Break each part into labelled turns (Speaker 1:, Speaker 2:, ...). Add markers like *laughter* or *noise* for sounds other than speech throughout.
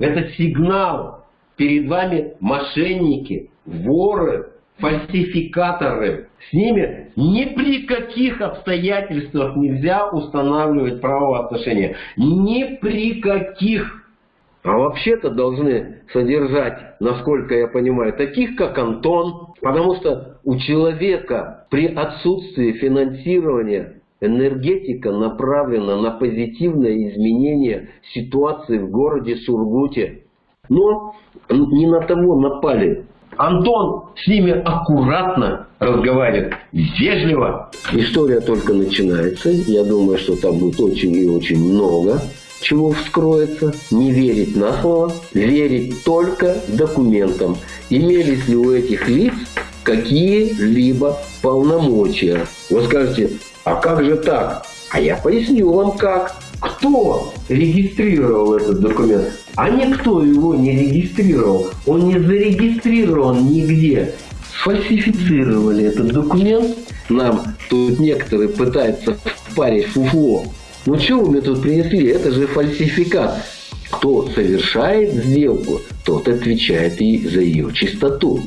Speaker 1: Это сигнал. Перед вами мошенники, воры, фальсификаторы. С ними ни при каких обстоятельствах нельзя устанавливать правоотношения. Ни при каких. А вообще-то должны содержать, насколько я понимаю, таких, как Антон. Потому что у человека при отсутствии финансирования энергетика направлена на позитивное изменение ситуации в городе Сургуте. Но не на того напали. Антон с ними аккуратно разговаривает, вежливо. История только начинается. Я думаю, что там будет очень и очень много чего вскроется. Не верить на слово, верить только документам. Имелись ли у этих лиц какие-либо полномочия? Вы скажете, а как же так? А я поясню вам как. Кто регистрировал этот документ? А никто его не регистрировал. Он не зарегистрирован нигде. Сфальсифицировали этот документ. Нам тут некоторые пытаются впарить фуфло. Ну что вы мне тут принесли? Это же фальсификат. Кто совершает сделку, тот отвечает и за ее чистоту.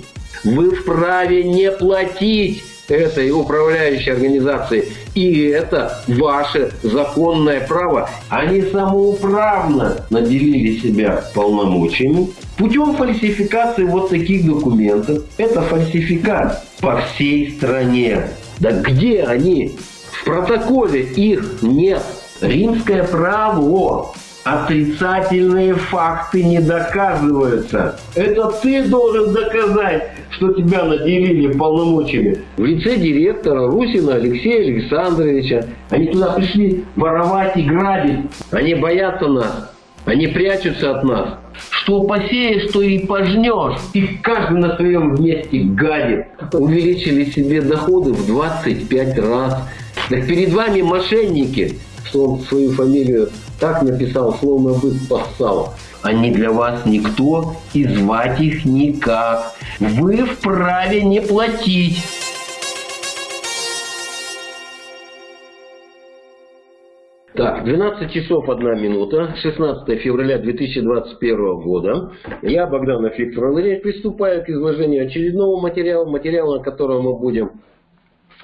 Speaker 1: Вы вправе не платить этой управляющей организации. И это ваше законное право. Они самоуправно наделили себя полномочиями путем фальсификации вот таких документов. Это фальсификат по всей стране. Да где они? В протоколе их нет. Римское право Отрицательные факты не доказываются. Это ты должен доказать, что тебя наделили полномочиями. В лице директора Русина Алексея Александровича. Они туда пришли воровать и грабить. Они боятся нас. Они прячутся от нас. Что посеешь, что и пожнешь. И каждый на своем месте гадит. Увеличили себе доходы в 25 раз. Так перед вами мошенники, что он свою фамилию так написал, словно бы спасал. Они для вас никто и звать их никак. Вы вправе не платить. Так, 12 часов 1 минута, 16 февраля 2021 года. Я, Богданов Виктор Андреевич, приступаю к изложению очередного материала, материала, на котором мы будем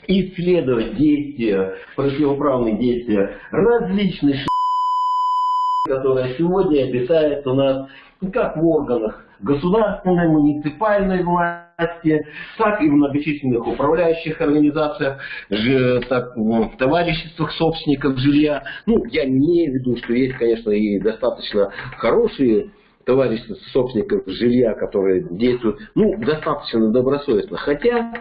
Speaker 1: исследовать действия, противоправные действия различных которая сегодня обитает у нас как в органах государственной, муниципальной власти, так и в многочисленных управляющих организациях, так, в товариществах собственников жилья. Ну, я не имею в виду, что есть, конечно, и достаточно хорошие товарищества собственников жилья, которые действуют, ну, достаточно добросовестно. Хотя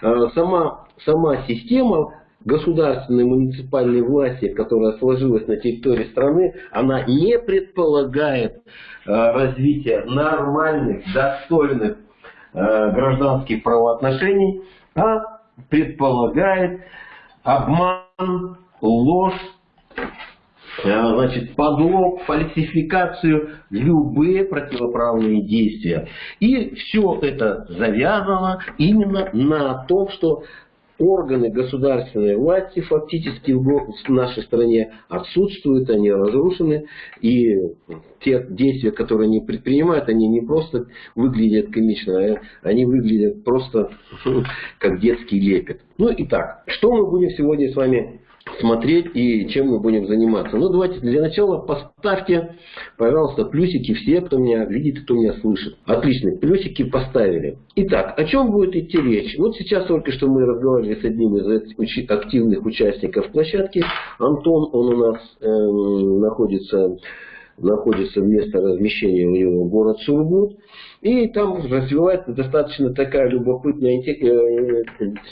Speaker 1: э, сама, сама система государственной муниципальной власти, которая сложилась на территории страны, она не предполагает э, развития нормальных, достойных э, гражданских правоотношений, а предполагает обман, ложь, э, значит, подлог, фальсификацию, любые противоправные действия. И все это завязано именно на том, что органы государственной власти фактически в нашей стране отсутствуют, они разрушены, и те действия, которые они предпринимают, они не просто выглядят комично, а они выглядят просто *laughs* как детский лепет. Ну и так, что мы будем сегодня с вами смотреть и чем мы будем заниматься. Ну, давайте для начала поставьте, пожалуйста, плюсики все, кто меня видит, кто меня слышит. Отлично, плюсики поставили. Итак, о чем будет идти речь? Вот сейчас только что мы разговаривали с одним из активных участников площадки. Антон, он у нас э, находится находится место размещения у него город Сургут. И там развивается достаточно такая любопытная э,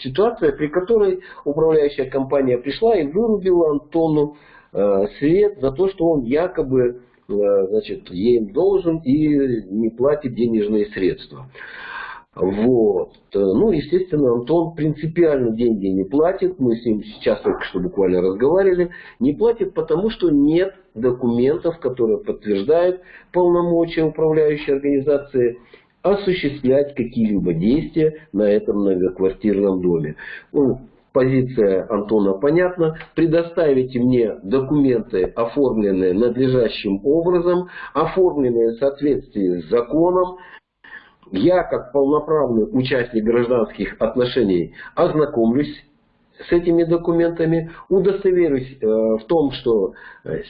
Speaker 1: ситуация, при которой управляющая компания пришла и вырубила Антону э, свет за то, что он якобы э, значит, ей должен и не платит денежные средства. Вот. Ну, естественно, Антон принципиально деньги не платит. Мы с ним сейчас только что буквально разговаривали. Не платит, потому что нет документов, которые подтверждают полномочия управляющей организации осуществлять какие-либо действия на этом многоквартирном доме. Ну, Позиция Антона понятна. Предоставите мне документы, оформленные надлежащим образом, оформленные в соответствии с законом. Я, как полноправный участник гражданских отношений, ознакомлюсь с этими документами, удостоверюсь э, в том, что э,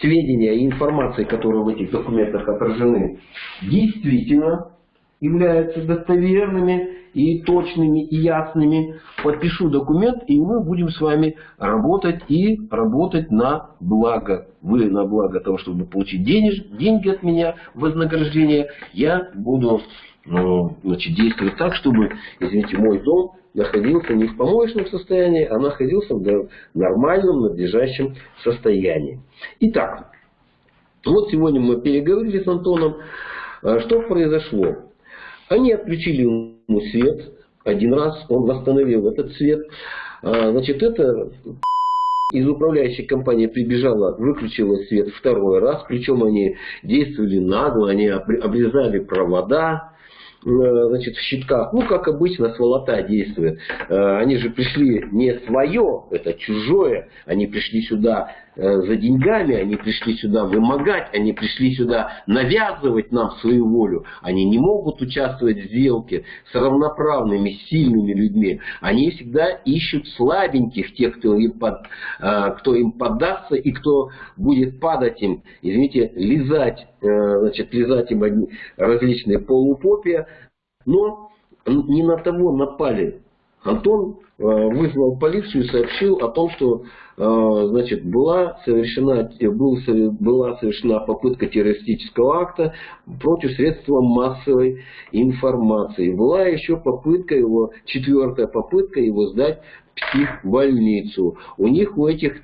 Speaker 1: сведения и информация, которые в этих документах отражены, действительно являются достоверными и точными, и ясными. Подпишу документ, и мы будем с вами работать и работать на благо. Вы на благо того, чтобы получить денеж, деньги от меня, вознаграждение. Я буду значит, действовать так, чтобы, извините, мой дом находился не в помоечном состоянии, а находился в нормальном, надлежащем состоянии. Итак, вот сегодня мы переговорили с Антоном. А что произошло? Они отключили ему свет один раз, он восстановил этот свет. А, значит, это из управляющей компании прибежала, выключила свет второй раз, причем они действовали нагло, они обрезали провода, Э, значит, в щитках, ну, как обычно, сволота действует. Э, они же пришли не свое, это чужое. Они пришли сюда за деньгами, они пришли сюда вымогать, они пришли сюда навязывать нам свою волю. Они не могут участвовать в сделке с равноправными, сильными людьми. Они всегда ищут слабеньких, тех, кто им, под, кто им поддастся и кто будет падать им, извините, лизать, значит, лизать им различные полупопия, но не на того напали. Антон э, вызвал полицию и сообщил о том, что э, значит, была, совершена, был, была совершена попытка террористического акта против средства массовой информации. Была еще попытка его, четвертая попытка его сдать в психбольницу. У них, у этих,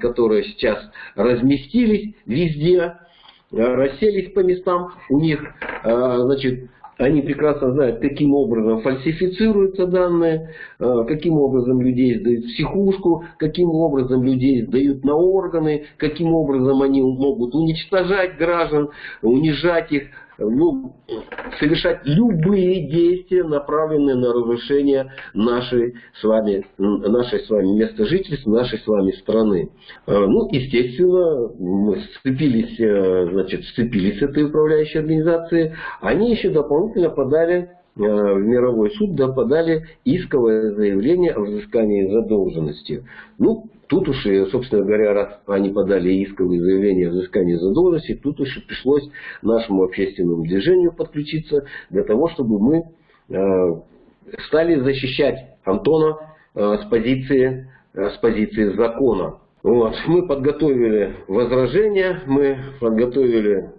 Speaker 1: которые сейчас разместились везде, э, расселись по местам, у них значит, они прекрасно знают, каким образом фальсифицируются данные, э, каким образом людей сдают в психушку, каким образом людей сдают на органы, каким образом они могут уничтожать граждан, унижать их, ну, совершать любые действия, направленные на разрушение нашей с вами, нашей с вами места жительства, нашей с вами страны. Э, ну, естественно, мы сцепились, э, значит, сцепились этой управляющей организацией. Они еще дополнительно подали э, в мировой суд да, подали исковое заявление о взыскании задолженности. Ну, Тут уж, собственно говоря, раз они подали исковые заявления о взыскании задолженности, тут уж пришлось нашему общественному движению подключиться для того, чтобы мы э, стали защищать Антона э, с, позиции, э, с позиции закона. Вот. Мы подготовили возражения, мы подготовили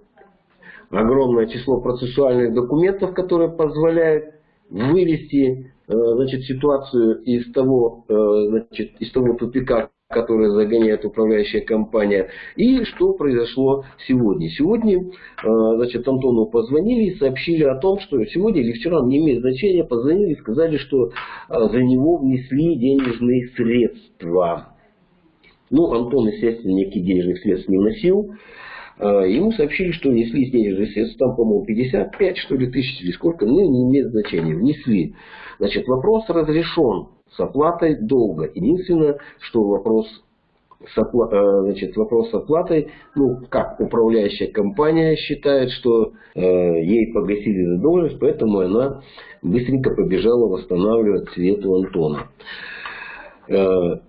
Speaker 1: огромное число процессуальных документов, которые позволяют вывести значит, ситуацию из того, значит, из того тупика, которые загоняет управляющая компания. И что произошло сегодня? Сегодня, э, значит, Антону позвонили и сообщили о том, что сегодня или вчера, не имеет значения, позвонили и сказали, что э, за него внесли денежные средства. Ну, Антон, естественно, никаких денежных средств не вносил. Э, ему сообщили, что внесли денежные средства, там, по-моему, 55, что ли, тысяч или сколько, ну, не имеет значения, внесли. Значит, вопрос разрешен с оплатой долга. Единственное, что вопрос с, опла э, значит, вопрос с оплатой, ну, как управляющая компания считает, что э, ей погасили задолженность, поэтому она быстренько побежала восстанавливать Свету Антона. Э,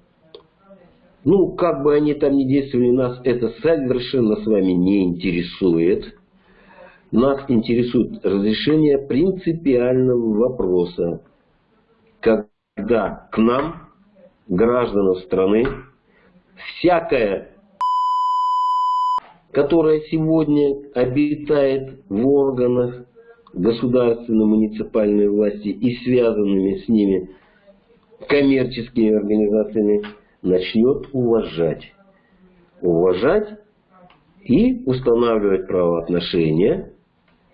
Speaker 1: ну, как бы они там ни действовали, нас это совершенно с вами не интересует. Нас интересует разрешение принципиального вопроса. Когда к нам, гражданам страны, всякая, *sniffs* которая сегодня обитает в органах государственной муниципальной власти и связанными с ними коммерческими организациями, начнет уважать. Уважать и устанавливать правоотношения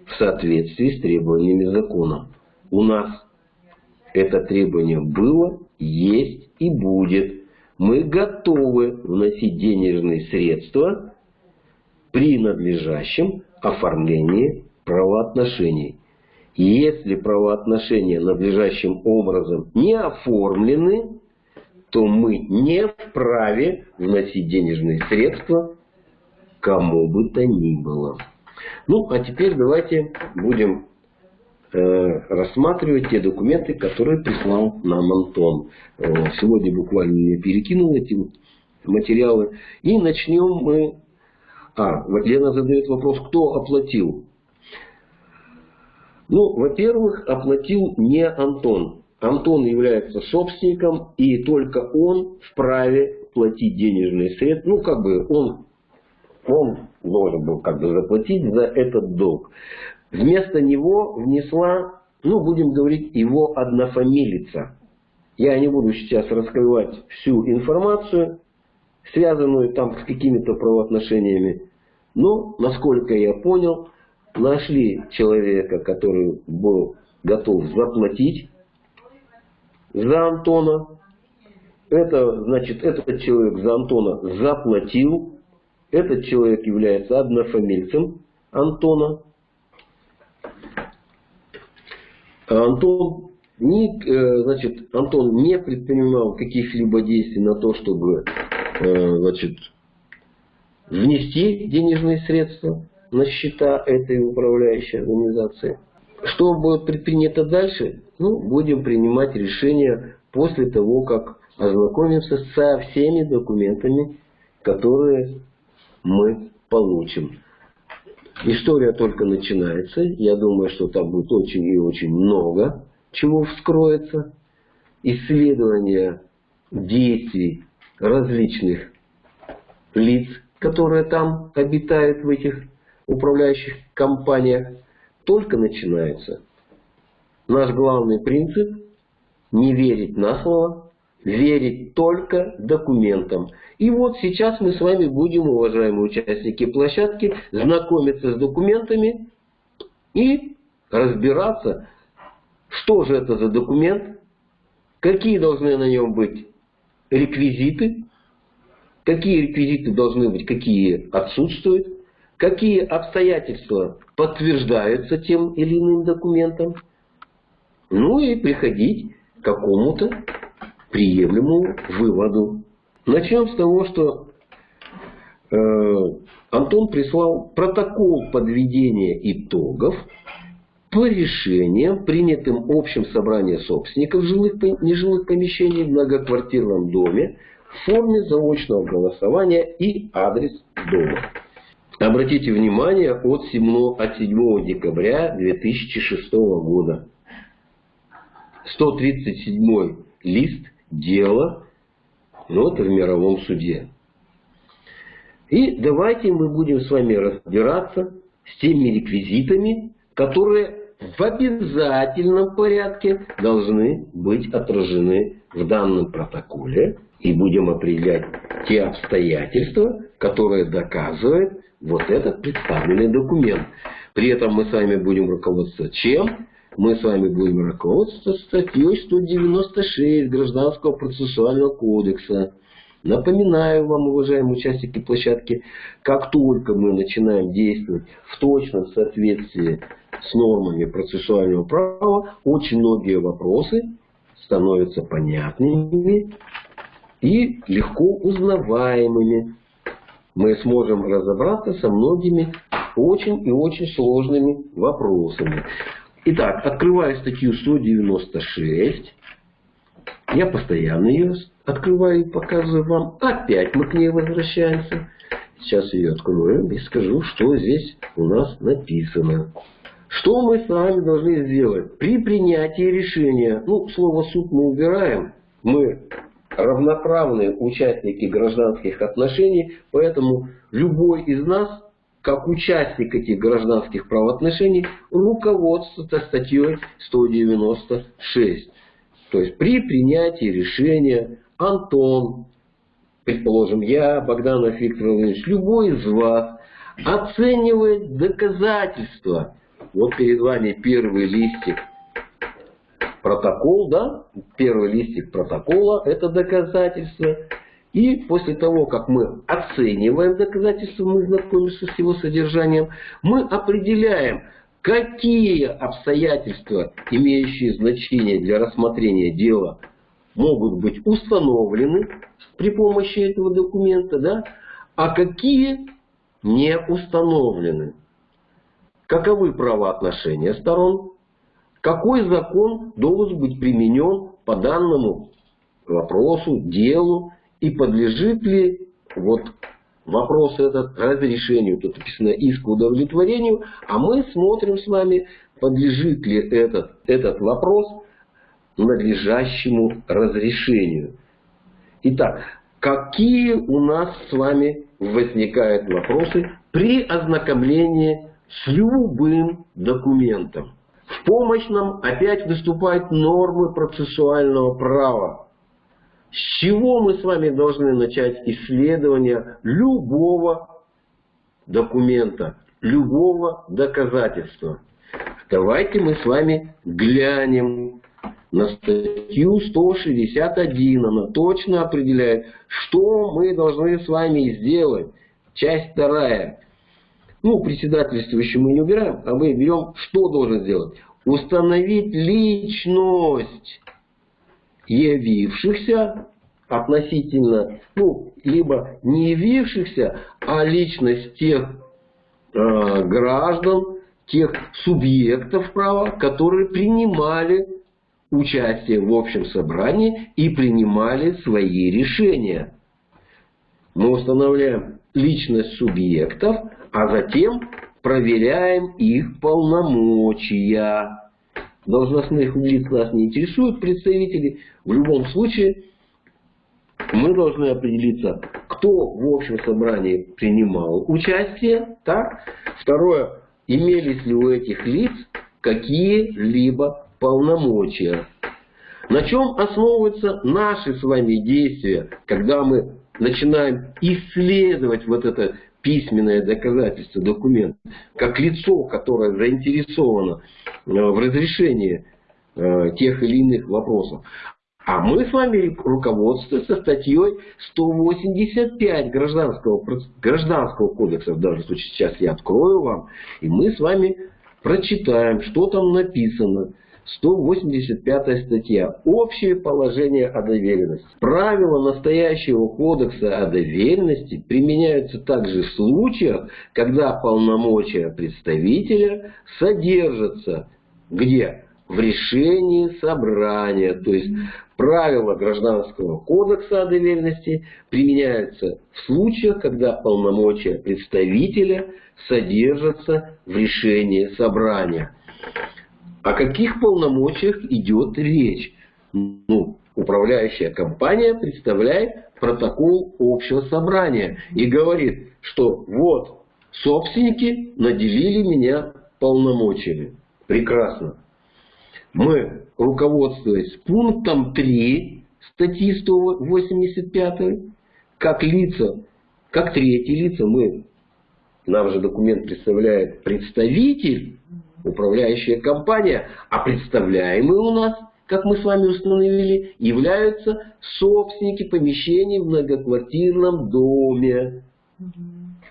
Speaker 1: в соответствии с требованиями закона. У нас это требование было, есть и будет. Мы готовы вносить денежные средства при надлежащем оформлении правоотношений. Если правоотношения надлежащим образом не оформлены, то мы не вправе вносить денежные средства кому бы то ни было. Ну, а теперь давайте будем э, рассматривать те документы, которые прислал нам Антон. Э, сегодня буквально перекинул эти материалы. И начнем мы... А, Лена задает вопрос, кто оплатил? Ну, во-первых, оплатил не Антон. Антон является собственником, и только он вправе платить денежные средства. Ну, как бы он, он должен был как бы заплатить за этот долг. Вместо него внесла, ну, будем говорить, его однофамилица. Я не буду сейчас раскрывать всю информацию, связанную там с какими-то правоотношениями. Но, насколько я понял, нашли человека, который был готов заплатить за Антона. Это, значит, этот человек за Антона заплатил. Этот человек является однофамильцем Антона. А Антон не, э, значит, Антон не предпринимал каких-либо действий на то, чтобы э, значит, внести денежные средства на счета этой управляющей организации. Что будет предпринято дальше? Ну, будем принимать решение после того, как ознакомимся со всеми документами, которые мы получим. История только начинается. Я думаю, что там будет очень и очень много чего вскроется. Исследование действий различных лиц, которые там обитают в этих управляющих компаниях, только начинается. Наш главный принцип – не верить на слово, верить только документам. И вот сейчас мы с вами будем, уважаемые участники площадки, знакомиться с документами и разбираться, что же это за документ, какие должны на нем быть реквизиты, какие реквизиты должны быть, какие отсутствуют, какие обстоятельства подтверждаются тем или иным документом, ну и приходить к какому-то приемлемому выводу. Начнем с того, что э, Антон прислал протокол подведения итогов по решениям, принятым общим собранием собственников жилых, нежилых помещений в многоквартирном доме в форме заочного голосования и адрес дома. Обратите внимание от 7, от 7 декабря 2006 года. 137 лист дела, это в мировом суде. И давайте мы будем с вами разбираться с теми реквизитами, которые в обязательном порядке должны быть отражены в данном протоколе. И будем определять те обстоятельства, которые доказывают вот этот представленный документ. При этом мы с вами будем руководствоваться чем? Мы с вами будем руководствоваться статьей 196 Гражданского процессуального кодекса. Напоминаю вам, уважаемые участники площадки, как только мы начинаем действовать в точном соответствии с нормами процессуального права, очень многие вопросы становятся понятными и легко узнаваемыми. Мы сможем разобраться со многими очень и очень сложными вопросами. Итак, открываю статью 196. Я постоянно ее открываю и показываю вам. Опять мы к ней возвращаемся. Сейчас ее открою и скажу, что здесь у нас написано. Что мы с вами должны сделать? При принятии решения, ну, слово суд мы убираем, мы равноправные участники гражданских отношений, поэтому любой из нас, как участник этих гражданских правоотношений, руководствуется статьей 196. То есть при принятии решения Антон, предположим, я, Богданов Виктор любой из вас оценивает доказательства. Вот перед вами первый листик протокол, да, первый листик протокола, это доказательство. И после того, как мы оцениваем доказательства, мы знакомимся с его содержанием, мы определяем, какие обстоятельства, имеющие значение для рассмотрения дела, могут быть установлены при помощи этого документа, да, а какие не установлены. Каковы правоотношения сторон, какой закон должен быть применен по данному вопросу, делу, и подлежит ли вот вопрос этот разрешению, тут написано иск удовлетворению, а мы смотрим с вами, подлежит ли этот, этот вопрос надлежащему разрешению. Итак, какие у нас с вами возникают вопросы при ознакомлении с любым документом? В помощь нам опять выступают нормы процессуального права. С чего мы с вами должны начать исследование любого документа, любого доказательства? Давайте мы с вами глянем на статью 161. Она точно определяет, что мы должны с вами сделать. Часть вторая. Ну, председательствующий мы не убираем, а мы берем, что должен сделать. Установить личность явившихся относительно, ну, либо не явившихся, а личность тех э, граждан, тех субъектов права, которые принимали участие в общем собрании и принимали свои решения. Мы устанавливаем личность субъектов, а затем проверяем их полномочия. Должностных лиц нас не интересуют представители. В любом случае, мы должны определиться, кто в общем собрании принимал участие. Так? Второе, имелись ли у этих лиц какие-либо полномочия. На чем основываются наши с вами действия, когда мы начинаем исследовать вот это письменное доказательство, документ, как лицо, которое заинтересовано э, в разрешении э, тех или иных вопросов. А мы с вами руководствуемся статьей 185 гражданского, гражданского кодекса. В данном случае сейчас я открою вам. И мы с вами прочитаем, что там написано. 185 статья. Общее положение о доверенности. Правила настоящего кодекса о доверенности применяются также в случаях, когда полномочия представителя содержатся где? В решении собрания. То есть правила Гражданского кодекса о доверенности применяются в случаях, когда полномочия представителя содержатся в решении собрания. О каких полномочиях идет речь? Ну, управляющая компания представляет протокол общего собрания и говорит, что вот собственники наделили меня полномочиями. Прекрасно. Мы, руководствуясь пунктом 3 статьи 185, как лица, как третьи лица, мы, нам же документ представляет представитель управляющая компания, а представляемые у нас, как мы с вами установили, являются собственники помещений в многоквартирном доме.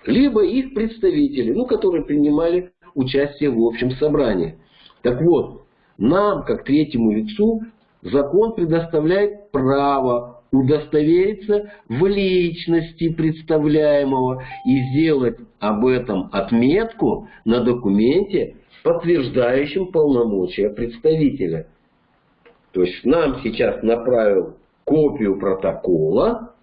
Speaker 1: Либо их представители, ну, которые принимали участие в общем собрании. Так вот, нам, как третьему лицу, закон предоставляет право удостовериться в личности представляемого и сделать об этом отметку на документе, подтверждающим полномочия представителя. То есть нам сейчас направил копию протокола,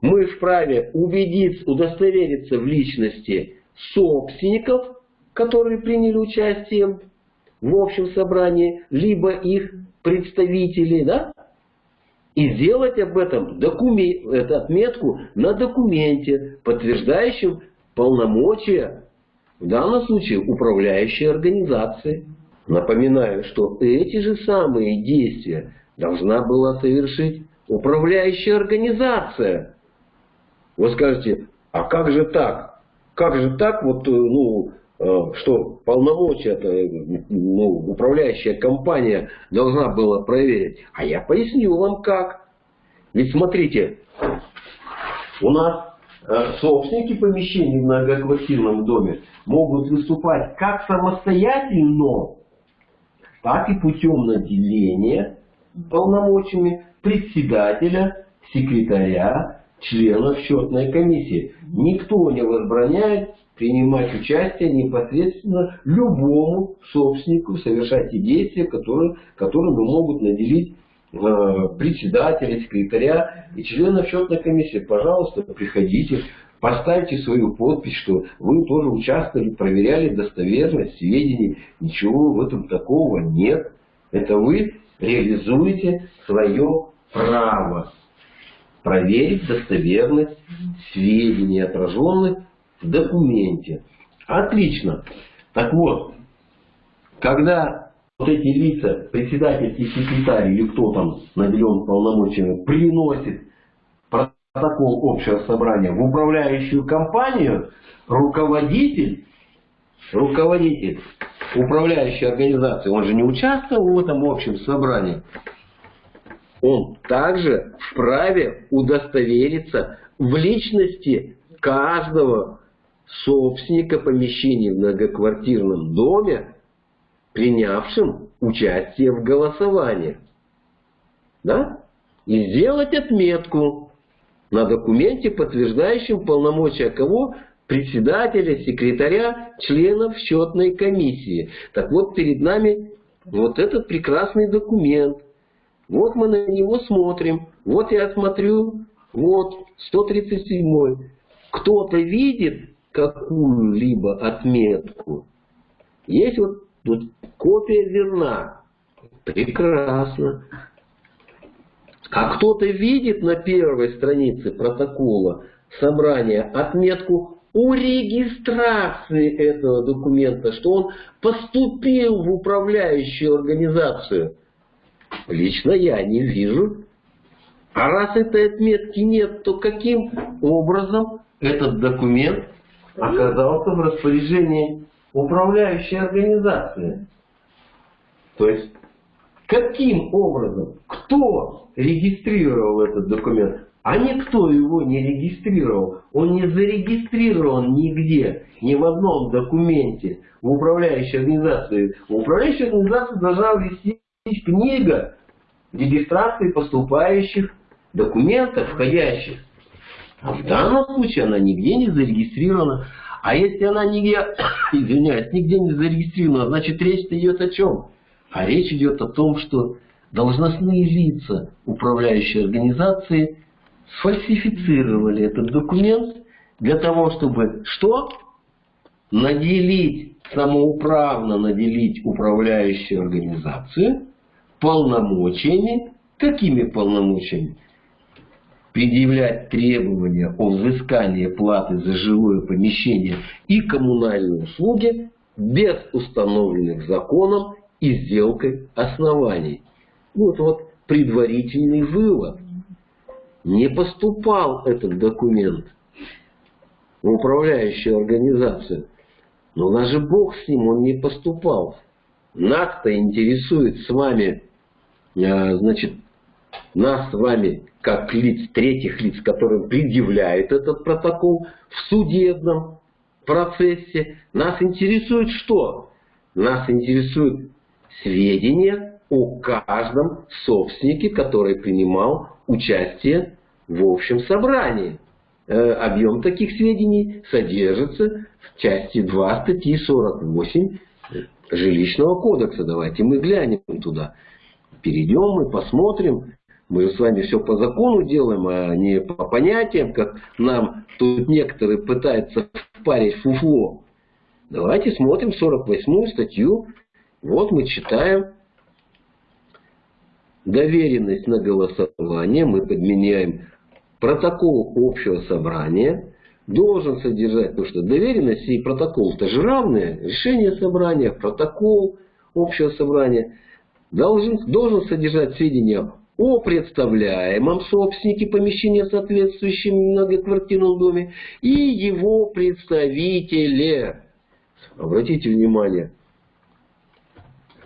Speaker 1: мы вправе убедиться, удостовериться в личности собственников, которые приняли участие в общем собрании, либо их представителей, да? И сделать об этом документ, эту отметку на документе, подтверждающем полномочия в данном случае управляющей организации. Напоминаю, что эти же самые действия должна была совершить управляющая организация. Вы скажете, а как же так? Как же так, вот, э, ну, э, что полномочия-то ну, управляющая компания должна была проверить? А я поясню вам как. Ведь смотрите, у нас собственники помещений в многоквартирном доме могут выступать как самостоятельно, так и путем наделения полномочиями председателя, секретаря, членов счетной комиссии. Никто не возбраняет принимать участие непосредственно любому собственнику, совершать те действия, которые, которыми могут наделить э, председателя, секретаря и членов счетной комиссии. Пожалуйста, приходите, поставьте свою подпись, что вы тоже участвовали, проверяли достоверность сведений. Ничего в этом такого нет. Это вы реализуете свое право проверить достоверность сведений, отраженных в документе. Отлично. Так вот, когда вот эти лица, председатель и секретарь или кто там наделен полномочиями, приносит протокол общего собрания в управляющую компанию, руководитель, руководитель управляющей организации, он же не участвовал в этом общем собрании, он также вправе удостовериться в личности каждого собственника помещений в многоквартирном доме, принявшим участие в голосовании. Да? И сделать отметку на документе, подтверждающем полномочия кого? Председателя, секретаря, членов счетной комиссии. Так вот, перед нами вот этот прекрасный документ. Вот мы на него смотрим. Вот я смотрю, вот 137 кто-то видит какую-либо отметку, есть вот тут копия верна. Прекрасно. А кто-то видит на первой странице протокола собрания отметку о регистрации этого документа, что он поступил в управляющую организацию. Лично я не вижу. А раз этой отметки нет, то каким образом этот документ оказался в распоряжении управляющей организации. То есть, каким образом, кто регистрировал этот документ, а никто его не регистрировал. Он не зарегистрирован нигде, ни в одном документе в управляющей организации. В управляющей организации должна вести книга регистрации поступающих документов, входящих а в данном случае она нигде не зарегистрирована. А если она нигде, *coughs* извиняюсь, нигде не зарегистрирована, значит речь идет о чем? А речь идет о том, что должностные лица управляющей организации сфальсифицировали этот документ для того, чтобы что? Наделить, самоуправно наделить управляющую организацию полномочиями. Какими полномочиями? Предъявлять требования о взыскании платы за жилое помещение и коммунальные услуги без установленных законом и сделкой оснований. Вот вот предварительный вывод. Не поступал этот документ в управляющую организацию. Но даже Бог с ним, он не поступал. Нас-то интересует с вами, а, значит, нас с вами как лиц, третьих лиц, которым предъявляют этот протокол в судебном процессе. Нас интересует что? Нас интересует сведения о каждом собственнике, который принимал участие в общем собрании. Э, объем таких сведений содержится в части 2 статьи 48 жилищного кодекса. Давайте мы глянем туда. Перейдем и посмотрим, мы с вами все по закону делаем, а не по понятиям, как нам тут некоторые пытаются впарить фуфло. Давайте смотрим 48 статью. Вот мы читаем доверенность на голосование. Мы подменяем протокол общего собрания. Должен содержать, потому что доверенность и протокол это же равные. Решение собрания, протокол общего собрания должен, должен содержать сведения о представляемом собственнике помещения в соответствующем многоквартирном доме и его представителе. Обратите внимание,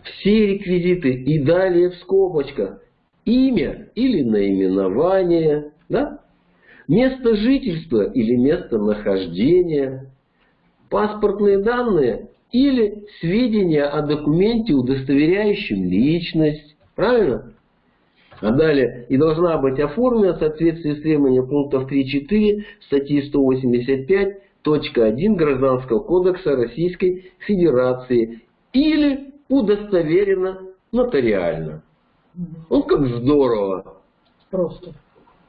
Speaker 1: все реквизиты и далее в скобочках имя или наименование, да? место жительства или место нахождения, паспортные данные или сведения о документе, удостоверяющем личность. Правильно? А далее, и должна быть оформлена в соответствии с требованием пунктов 3.4 статьи 185.1 Гражданского кодекса Российской Федерации или удостоверена нотариально. Ну, как здорово.
Speaker 2: Просто.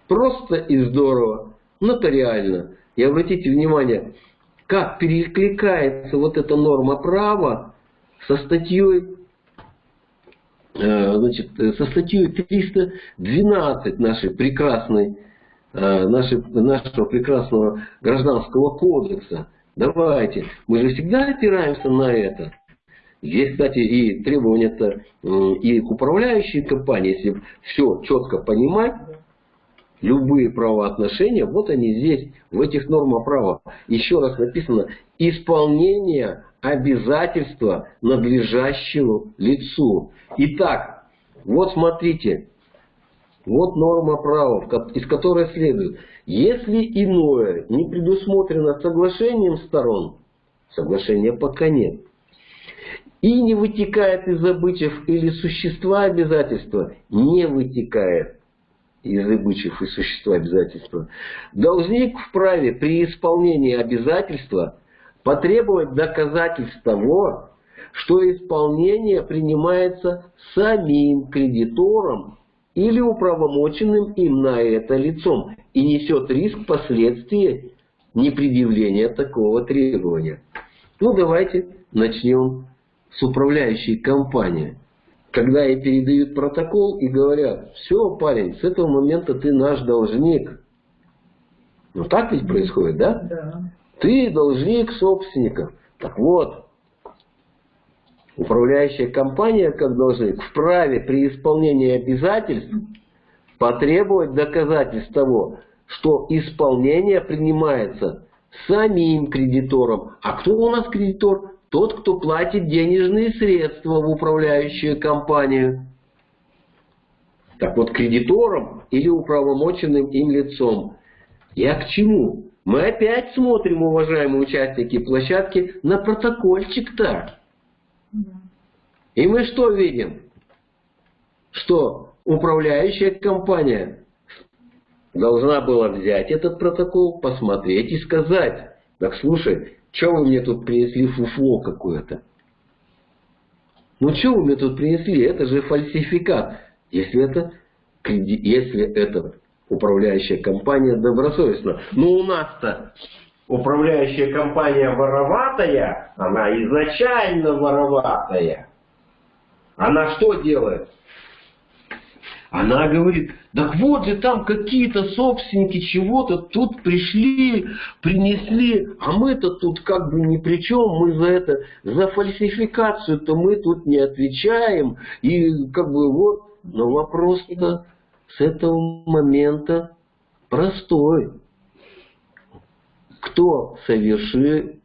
Speaker 1: Просто и здорово. Нотариально. И обратите внимание, как перекликается вот эта норма права со статьей значит, э, со статьей 312 нашей прекрасной, э, нашей, нашего прекрасного гражданского кодекса. Давайте. Мы же всегда опираемся на это. Здесь, кстати, и требования-то и к управляющей компании, если все четко понимать, любые правоотношения, вот они здесь, в этих нормах права. Еще раз написано, исполнение обязательства надлежащему лицу. Итак, вот смотрите, вот норма права, из которой следует, если иное не предусмотрено соглашением сторон, соглашения пока нет, и не вытекает из обычаев или существа обязательства, не вытекает из обычаев и существа обязательства, должник вправе при исполнении обязательства потребовать доказательств того, что исполнение принимается самим кредитором или управомоченным им на это лицом и несет риск последствий непредъявления такого требования. Ну, давайте начнем с управляющей компании. Когда ей передают протокол и говорят, все, парень, с этого момента ты наш должник. Ну, так ведь происходит, да?
Speaker 2: Да.
Speaker 1: Ты должник собственников. Так вот, управляющая компания, как должник, вправе при исполнении обязательств потребовать доказательств того, что исполнение принимается самим кредитором. А кто у нас кредитор? Тот, кто платит денежные средства в управляющую компанию. Так вот, кредитором или управомоченным им лицом. Я к чему? Мы опять смотрим, уважаемые участники площадки, на протокольчик-то. И мы что видим? Что управляющая компания должна была взять этот протокол, посмотреть и сказать, так слушай, что вы мне тут принесли фуфло какое-то? Ну что вы мне тут принесли? Это же фальсификат. Если это, если это управляющая компания добросовестна. Но у нас-то управляющая компания вороватая, она изначально вороватая. Она что делает? Она говорит, так вот же там какие-то собственники чего-то тут пришли, принесли, а мы-то тут как бы ни при чем, мы за это, за фальсификацию-то мы тут не отвечаем. И как бы вот, но вопрос-то с этого момента простой. Кто совершил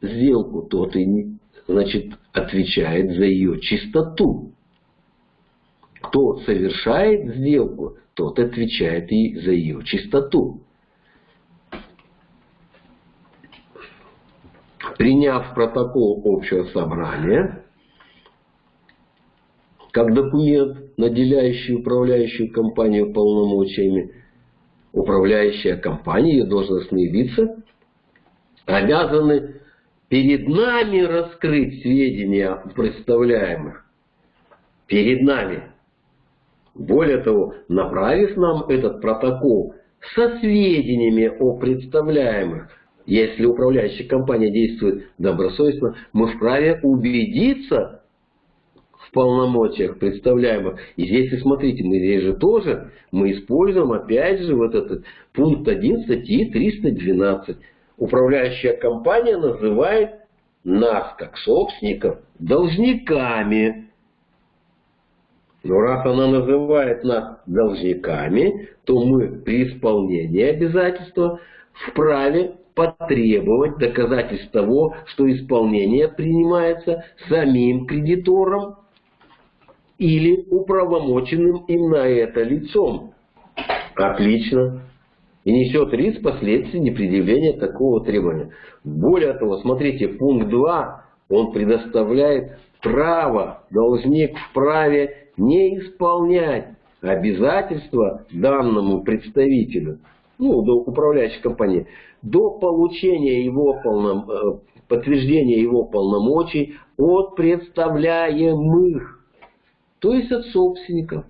Speaker 1: сделку, тот и значит, отвечает за ее чистоту. Кто совершает сделку, тот отвечает и за ее чистоту. Приняв протокол общего собрания, как документ, наделяющий управляющую компанию полномочиями, управляющая компания, ее должностные лица, обязаны перед нами раскрыть сведения представляемых. Перед нами. Более того, направив нам этот протокол со сведениями о представляемых, если управляющая компания действует добросовестно, мы вправе убедиться полномочиях представляемых. И здесь, смотрите, мы здесь же тоже, мы используем опять же вот этот пункт 1 статьи 312. Управляющая компания называет нас, как собственников, должниками. Но раз она называет нас должниками, то мы при исполнении обязательства вправе потребовать доказательств того, что исполнение принимается самим кредитором или управомоченным им на это лицом. Отлично. И несет риск последствий непредъявления такого требования. Более того, смотрите, пункт 2, он предоставляет право, должник вправе не исполнять обязательства данному представителю, ну, до управляющей компании, до получения его полном, э, подтверждения его полномочий от представляемых, то есть от собственников.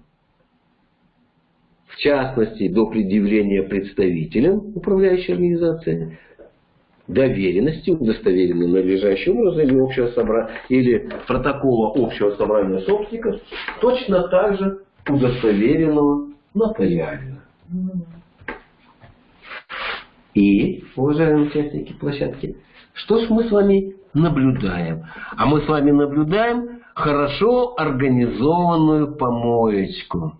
Speaker 1: В частности, до предъявления представителям управляющей организации доверенности, удостоверенной надлежащим образом, или, общего собра... или протокола общего собрания собственников, точно так же удостоверенного нотариально. И, уважаемые участники площадки, что ж мы с вами наблюдаем? А мы с вами наблюдаем хорошо организованную помоечку.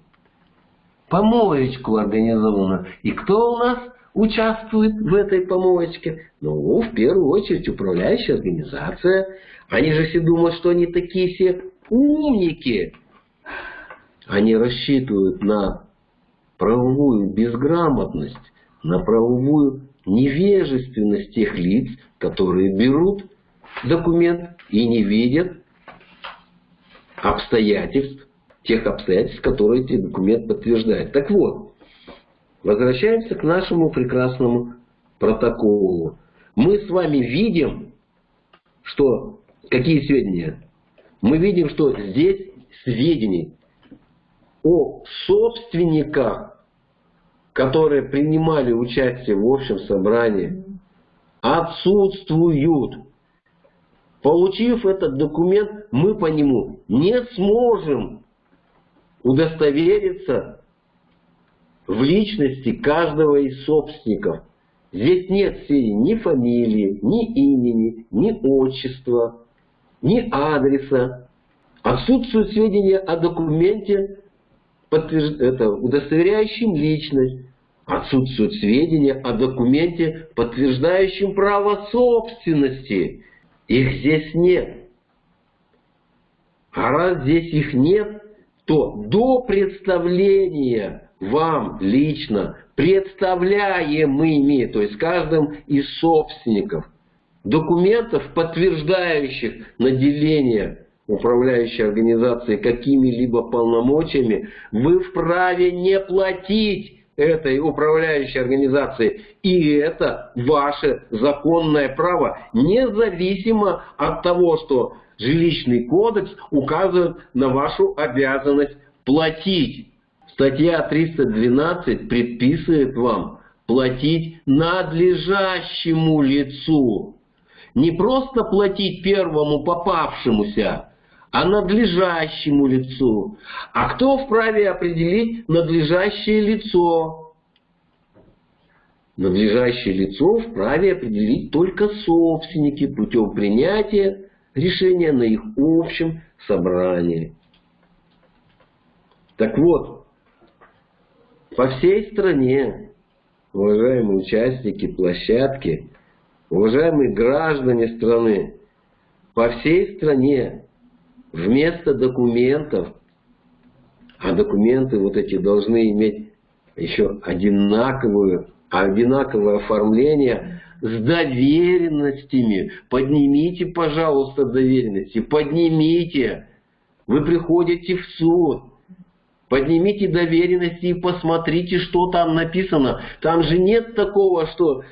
Speaker 1: Помоечку организованную. И кто у нас участвует в этой помоечке? Ну, в первую очередь, управляющая организация. Они же все думают, что они такие все умники. Они рассчитывают на правовую безграмотность, на правовую невежественность тех лиц, которые берут документ и не видят обстоятельств, тех обстоятельств, которые эти документ подтверждает. Так вот, возвращаемся к нашему прекрасному протоколу. Мы с вами видим, что какие сведения? Мы видим, что здесь сведений о собственниках которые принимали участие в общем собрании, отсутствуют. Получив этот документ, мы по нему не сможем удостовериться в личности каждого из собственников. Здесь нет сведений ни фамилии, ни имени, ни отчества, ни адреса. Отсутствуют сведения о документе, подтвержд... это, удостоверяющим личность, отсутствуют сведения о документе, подтверждающем право собственности. Их здесь нет. А раз здесь их нет, то до представления вам лично представляемыми, то есть каждым из собственников, документов, подтверждающих наделение управляющей организации какими-либо полномочиями, вы вправе не платить этой управляющей организации. И это ваше законное право, независимо от того, что жилищный кодекс указывает на вашу обязанность платить. Статья 312 предписывает вам платить надлежащему лицу. Не просто платить первому попавшемуся, а надлежащему лицу. А кто вправе определить надлежащее лицо? Надлежащее лицо вправе определить только собственники путем принятия решения на их общем собрании. Так вот, по всей стране, уважаемые участники площадки, уважаемые граждане страны, по всей стране вместо документов, а документы вот эти должны иметь еще одинаковую, одинаковое оформление с доверенностями. Поднимите, пожалуйста, доверенности, поднимите. Вы приходите в суд, поднимите доверенности и посмотрите, что там написано. Там же нет такого, что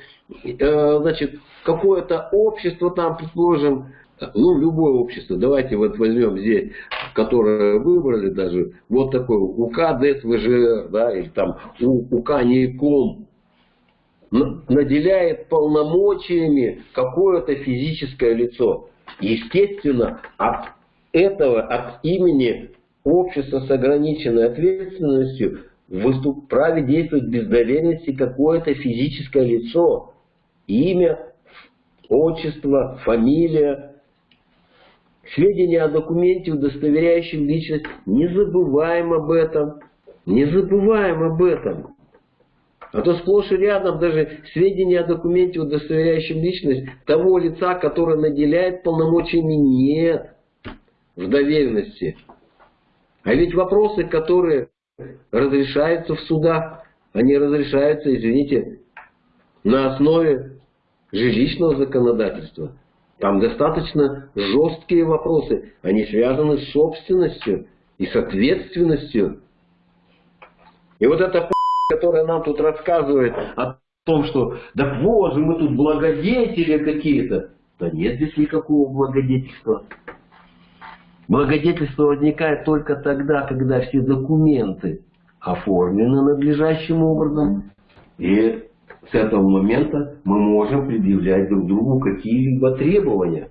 Speaker 1: э, значит, какое-то общество там, предположим, ну, любое общество, давайте вот возьмем здесь, которое выбрали даже, вот такой УК ДСВЖ, да, или там УК НИКОМ, наделяет полномочиями какое-то физическое лицо. Естественно, от этого, от имени общества с ограниченной ответственностью выступ, праве действовать без доверенности какое-то физическое лицо. Имя, отчество, фамилия, сведения о документе, удостоверяющем личность. Не забываем об этом. Не забываем об этом. А то сплошь и рядом даже сведения о документе, удостоверяющем личность того лица, которое наделяет полномочиями, нет в доверенности. А ведь вопросы, которые разрешаются в судах, они разрешаются, извините, на основе жилищного законодательства. Там достаточно жесткие вопросы. Они связаны с собственностью и с ответственностью. И вот эта которая нам тут рассказывает о том, что да вот мы тут благодетели какие-то. Да нет здесь никакого благодетельства. Благодетельство возникает только тогда, когда все документы оформлены надлежащим образом. И с этого момента мы можем предъявлять друг другу какие-либо требования.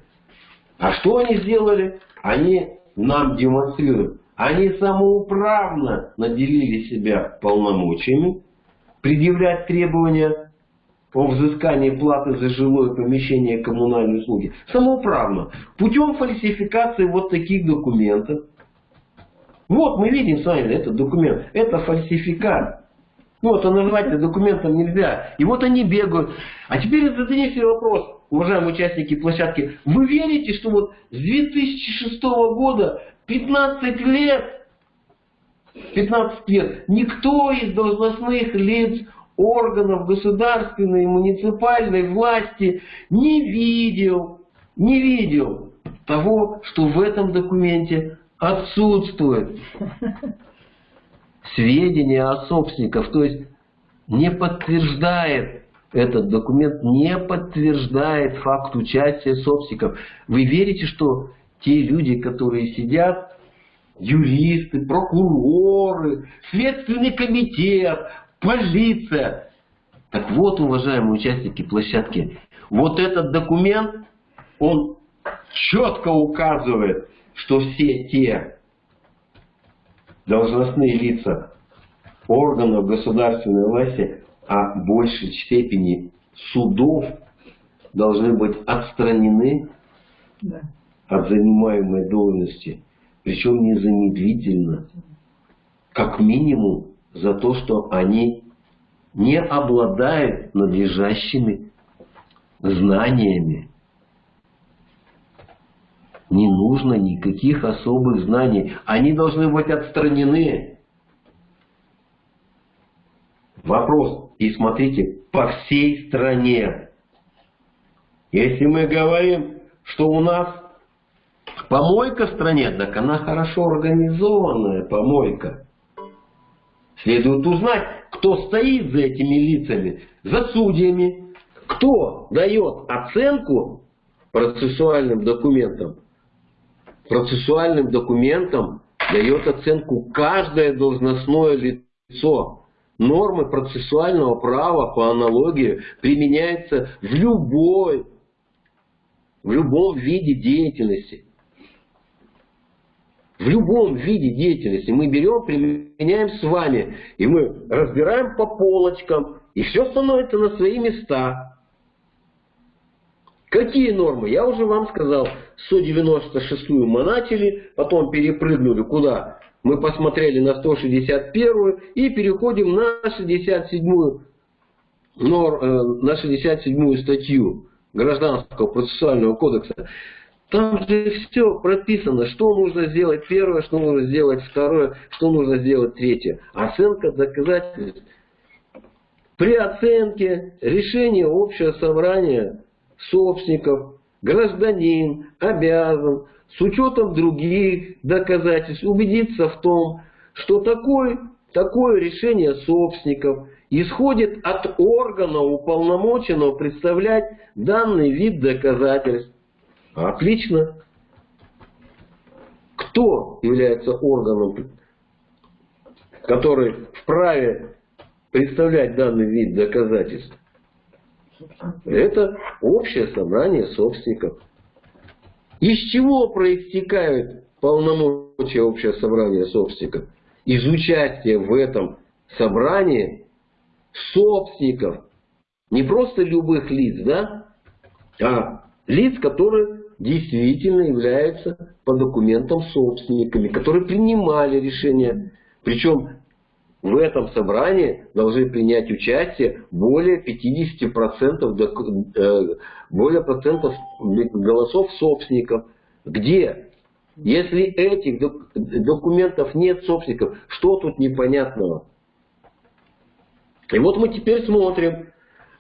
Speaker 1: А что они сделали? Они нам демонстрируют. Они самоуправно наделили себя полномочиями предъявлять требования о взыскании платы за жилое помещение и коммунальные услуги. Самоуправно. Путем фальсификации вот таких документов. Вот мы видим с вами этот документ. Это фальсификат. Ну, это назвать документом нельзя. И вот они бегают. А теперь задайте себе вопрос, уважаемые участники площадки. Вы верите, что вот с 2006 года 15 лет, 15 лет, никто из должностных лиц органов государственной и муниципальной власти не видел, не видел того, что в этом документе отсутствует сведения о собственниках, то есть не подтверждает этот документ, не подтверждает факт участия собственников. Вы верите, что те люди, которые сидят, юристы, прокуроры, Следственный комитет, полиция. Так вот, уважаемые участники площадки, вот этот документ, он четко указывает, что все те должностные лица органов государственной власти, а в большей степени судов, должны быть отстранены да. от занимаемой должности, причем незамедлительно, как минимум за то, что они не обладают надлежащими знаниями. Не нужно никаких особых знаний. Они должны быть отстранены. Вопрос. И смотрите, по всей стране. Если мы говорим, что у нас помойка в стране, так она хорошо организованная помойка. Следует узнать, кто стоит за этими лицами, за судьями, кто дает оценку процессуальным документам. Процессуальным документам дает оценку каждое должностное лицо. Нормы процессуального права по аналогии применяются в любой, в любом виде деятельности в любом виде деятельности мы берем, применяем с вами, и мы разбираем по полочкам, и все становится на свои места. Какие нормы? Я уже вам сказал, 196-ю монатили, потом перепрыгнули куда? Мы посмотрели на 161-ю и переходим на 67-ю э, на 67 статью Гражданского процессуального кодекса. Там же все прописано, что нужно сделать первое, что нужно сделать второе, что нужно сделать третье. Оценка доказательств. При оценке решения общего собрания собственников гражданин обязан с учетом других доказательств убедиться в том, что такой, такое решение собственников исходит от органа, уполномоченного представлять данный вид доказательств. Отлично. Кто является органом, который вправе представлять данный вид доказательств? Это общее собрание собственников. Из чего проистекают полномочия общего собрания собственников? Из участия в этом собрании собственников. Не просто любых лиц, да? А лиц, которые действительно являются по документам собственниками, которые принимали решения. Причем в этом собрании должны принять участие более 50% э, более процентов голосов собственников. Где? Если этих документов нет собственников, что тут непонятного? И вот мы теперь смотрим,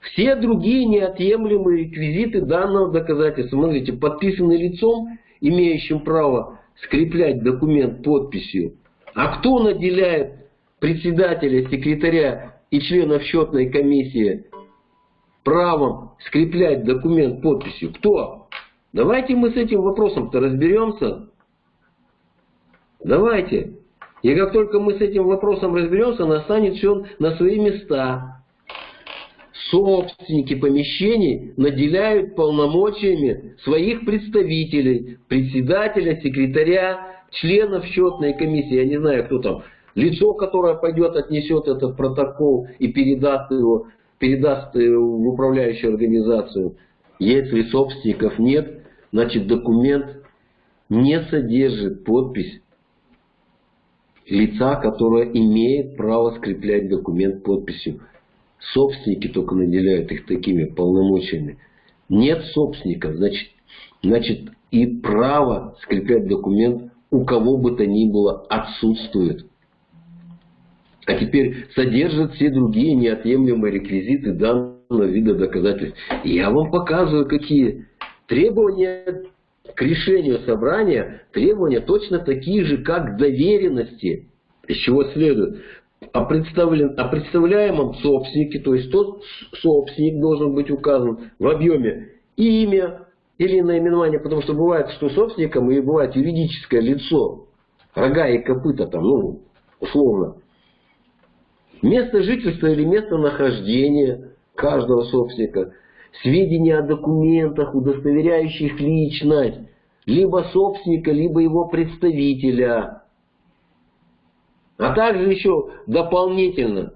Speaker 1: все другие неотъемлемые реквизиты данного доказательства, смотрите, подписаны лицом, имеющим право скреплять документ подписью. А кто наделяет председателя, секретаря и членов счетной комиссии правом скреплять документ подписью? Кто? Давайте мы с этим вопросом-то разберемся. Давайте. И как только мы с этим вопросом разберемся, настанет все на свои места. Собственники помещений наделяют полномочиями своих представителей, председателя, секретаря, членов счетной комиссии, я не знаю, кто там, лицо, которое пойдет, отнесет этот протокол и передаст его, передаст в управляющую организацию. Если собственников нет, значит документ не содержит подпись лица, которое имеет право скреплять документ подписью. Собственники только наделяют их такими полномочиями. Нет собственников, значит, значит и право скреплять документ у кого бы то ни было отсутствует. А теперь содержат все другие неотъемлемые реквизиты данного вида доказательств. я вам показываю, какие требования к решению собрания, требования точно такие же, как к доверенности. Из чего следует? О, представлен, о представляемом собственнике, то есть тот собственник должен быть указан в объеме имя, или наименование, потому что бывает, что собственником и бывает юридическое лицо, рога и копыта там, ну, условно. Место жительства или место нахождения каждого собственника, сведения о документах, удостоверяющих личность, либо собственника, либо его представителя. А также еще дополнительно,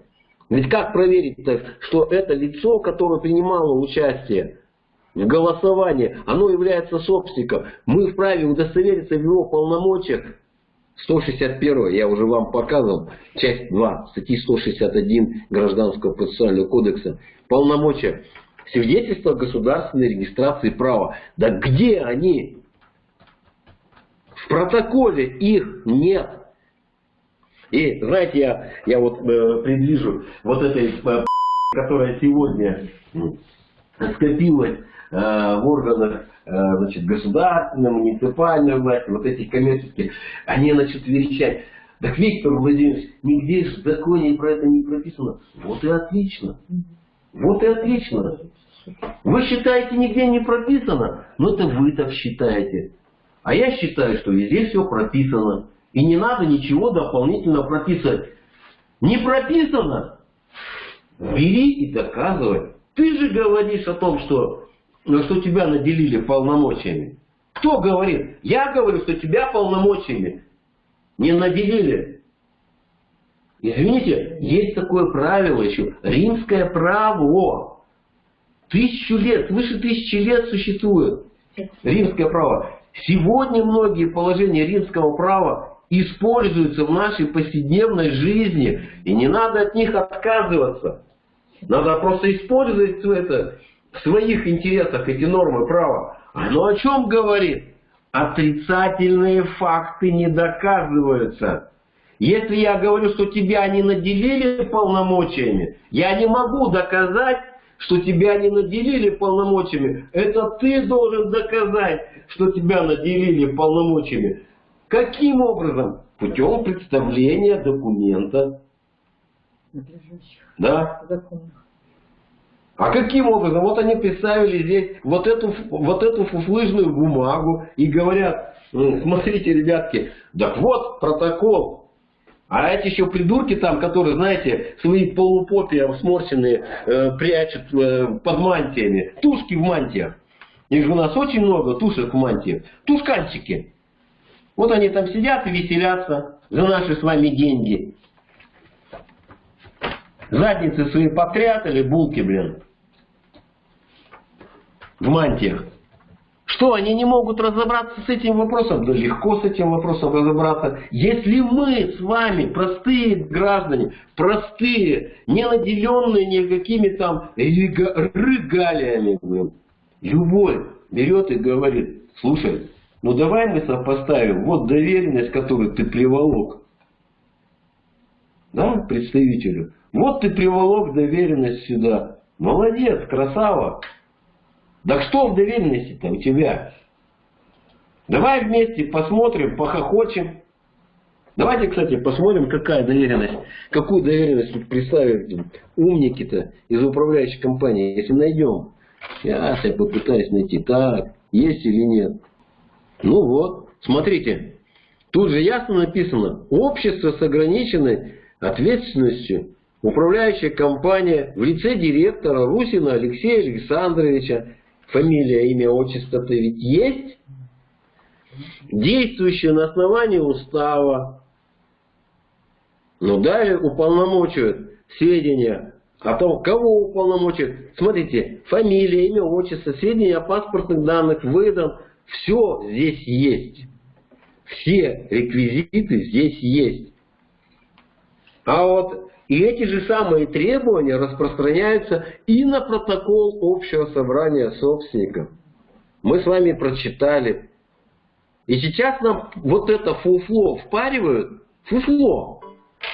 Speaker 1: ведь как проверить, что это лицо, которое принимало участие в голосовании, оно является собственником. Мы вправе удостовериться в его полномочиях. 161, я уже вам показывал, часть 2 статьи 161 Гражданского процессуального кодекса. Полномочия. Свидетельство государственной регистрации права. Да где они? В протоколе их нет. И знаете, я, я вот э, предвижу вот этой, э, *laughs* которая сегодня скопилась Э, в органах э, значит, государственной, муниципальной власти, вот этих коммерческих, они начнут верещать. Так Виктор Владимирович, нигде в законе про это не прописано. Вот и отлично. Вот и отлично. Вы считаете, нигде не прописано? Ну это вы так считаете. А я считаю, что везде все прописано. И не надо ничего дополнительно прописывать. Не прописано? Бери и доказывай. Ты же говоришь о том, что но что тебя наделили полномочиями. Кто говорит? Я говорю, что тебя полномочиями не наделили. Извините, есть такое правило еще. Римское право. Тысячу лет, выше тысячи лет существует римское право. Сегодня многие положения римского права используются в нашей повседневной жизни. И не надо от них отказываться. Надо просто использовать это в своих интересах эти нормы права, оно о чем говорит? Отрицательные факты не доказываются. Если я говорю, что тебя не наделили полномочиями, я не могу доказать, что тебя не наделили полномочиями. Это ты должен доказать, что тебя наделили полномочиями. Каким образом? Путем представления документа. Да? А каким образом? Вот они представили здесь вот эту, вот эту фуфлыжную бумагу и говорят, смотрите, ребятки, так вот протокол. А эти еще придурки там, которые, знаете, свои полупопия сморщенные э, прячут э, под мантиями. Тушки в мантиях. Их же у нас очень много тушек в мантиях. Тушканчики. Вот они там сидят и веселятся за наши с вами деньги. Задницы свои попрятали, булки, блин в мантиях. Что, они не могут разобраться с этим вопросом? Да легко с этим вопросом разобраться. Если мы с вами, простые граждане, простые, не наделенные никакими там регалиями, любой берет и говорит, слушай, ну давай мы сопоставим, вот доверенность, которую ты приволок, да, представителю, вот ты приволок доверенность сюда, молодец, красава, да что в доверенности-то у тебя? Давай вместе посмотрим, похохочем. Давайте, кстати, посмотрим, какая доверенность, какую доверенность тут представили умники-то из управляющей компании. Если найдем, сейчас я попытаюсь найти, так, есть или нет. Ну вот, смотрите, тут же ясно написано, общество с ограниченной ответственностью, управляющая компания в лице директора Русина Алексея Александровича, фамилия, имя, отчество-то ведь есть, действующее на основании устава, но далее уполномочивают сведения о том, кого уполномочивают. Смотрите, фамилия, имя, отчество, сведения о паспортных данных, выдан. Все здесь есть. Все реквизиты здесь есть. А вот и эти же самые требования распространяются и на протокол общего собрания собственников. Мы с вами прочитали. И сейчас нам вот это фуфло впаривают, фуфло,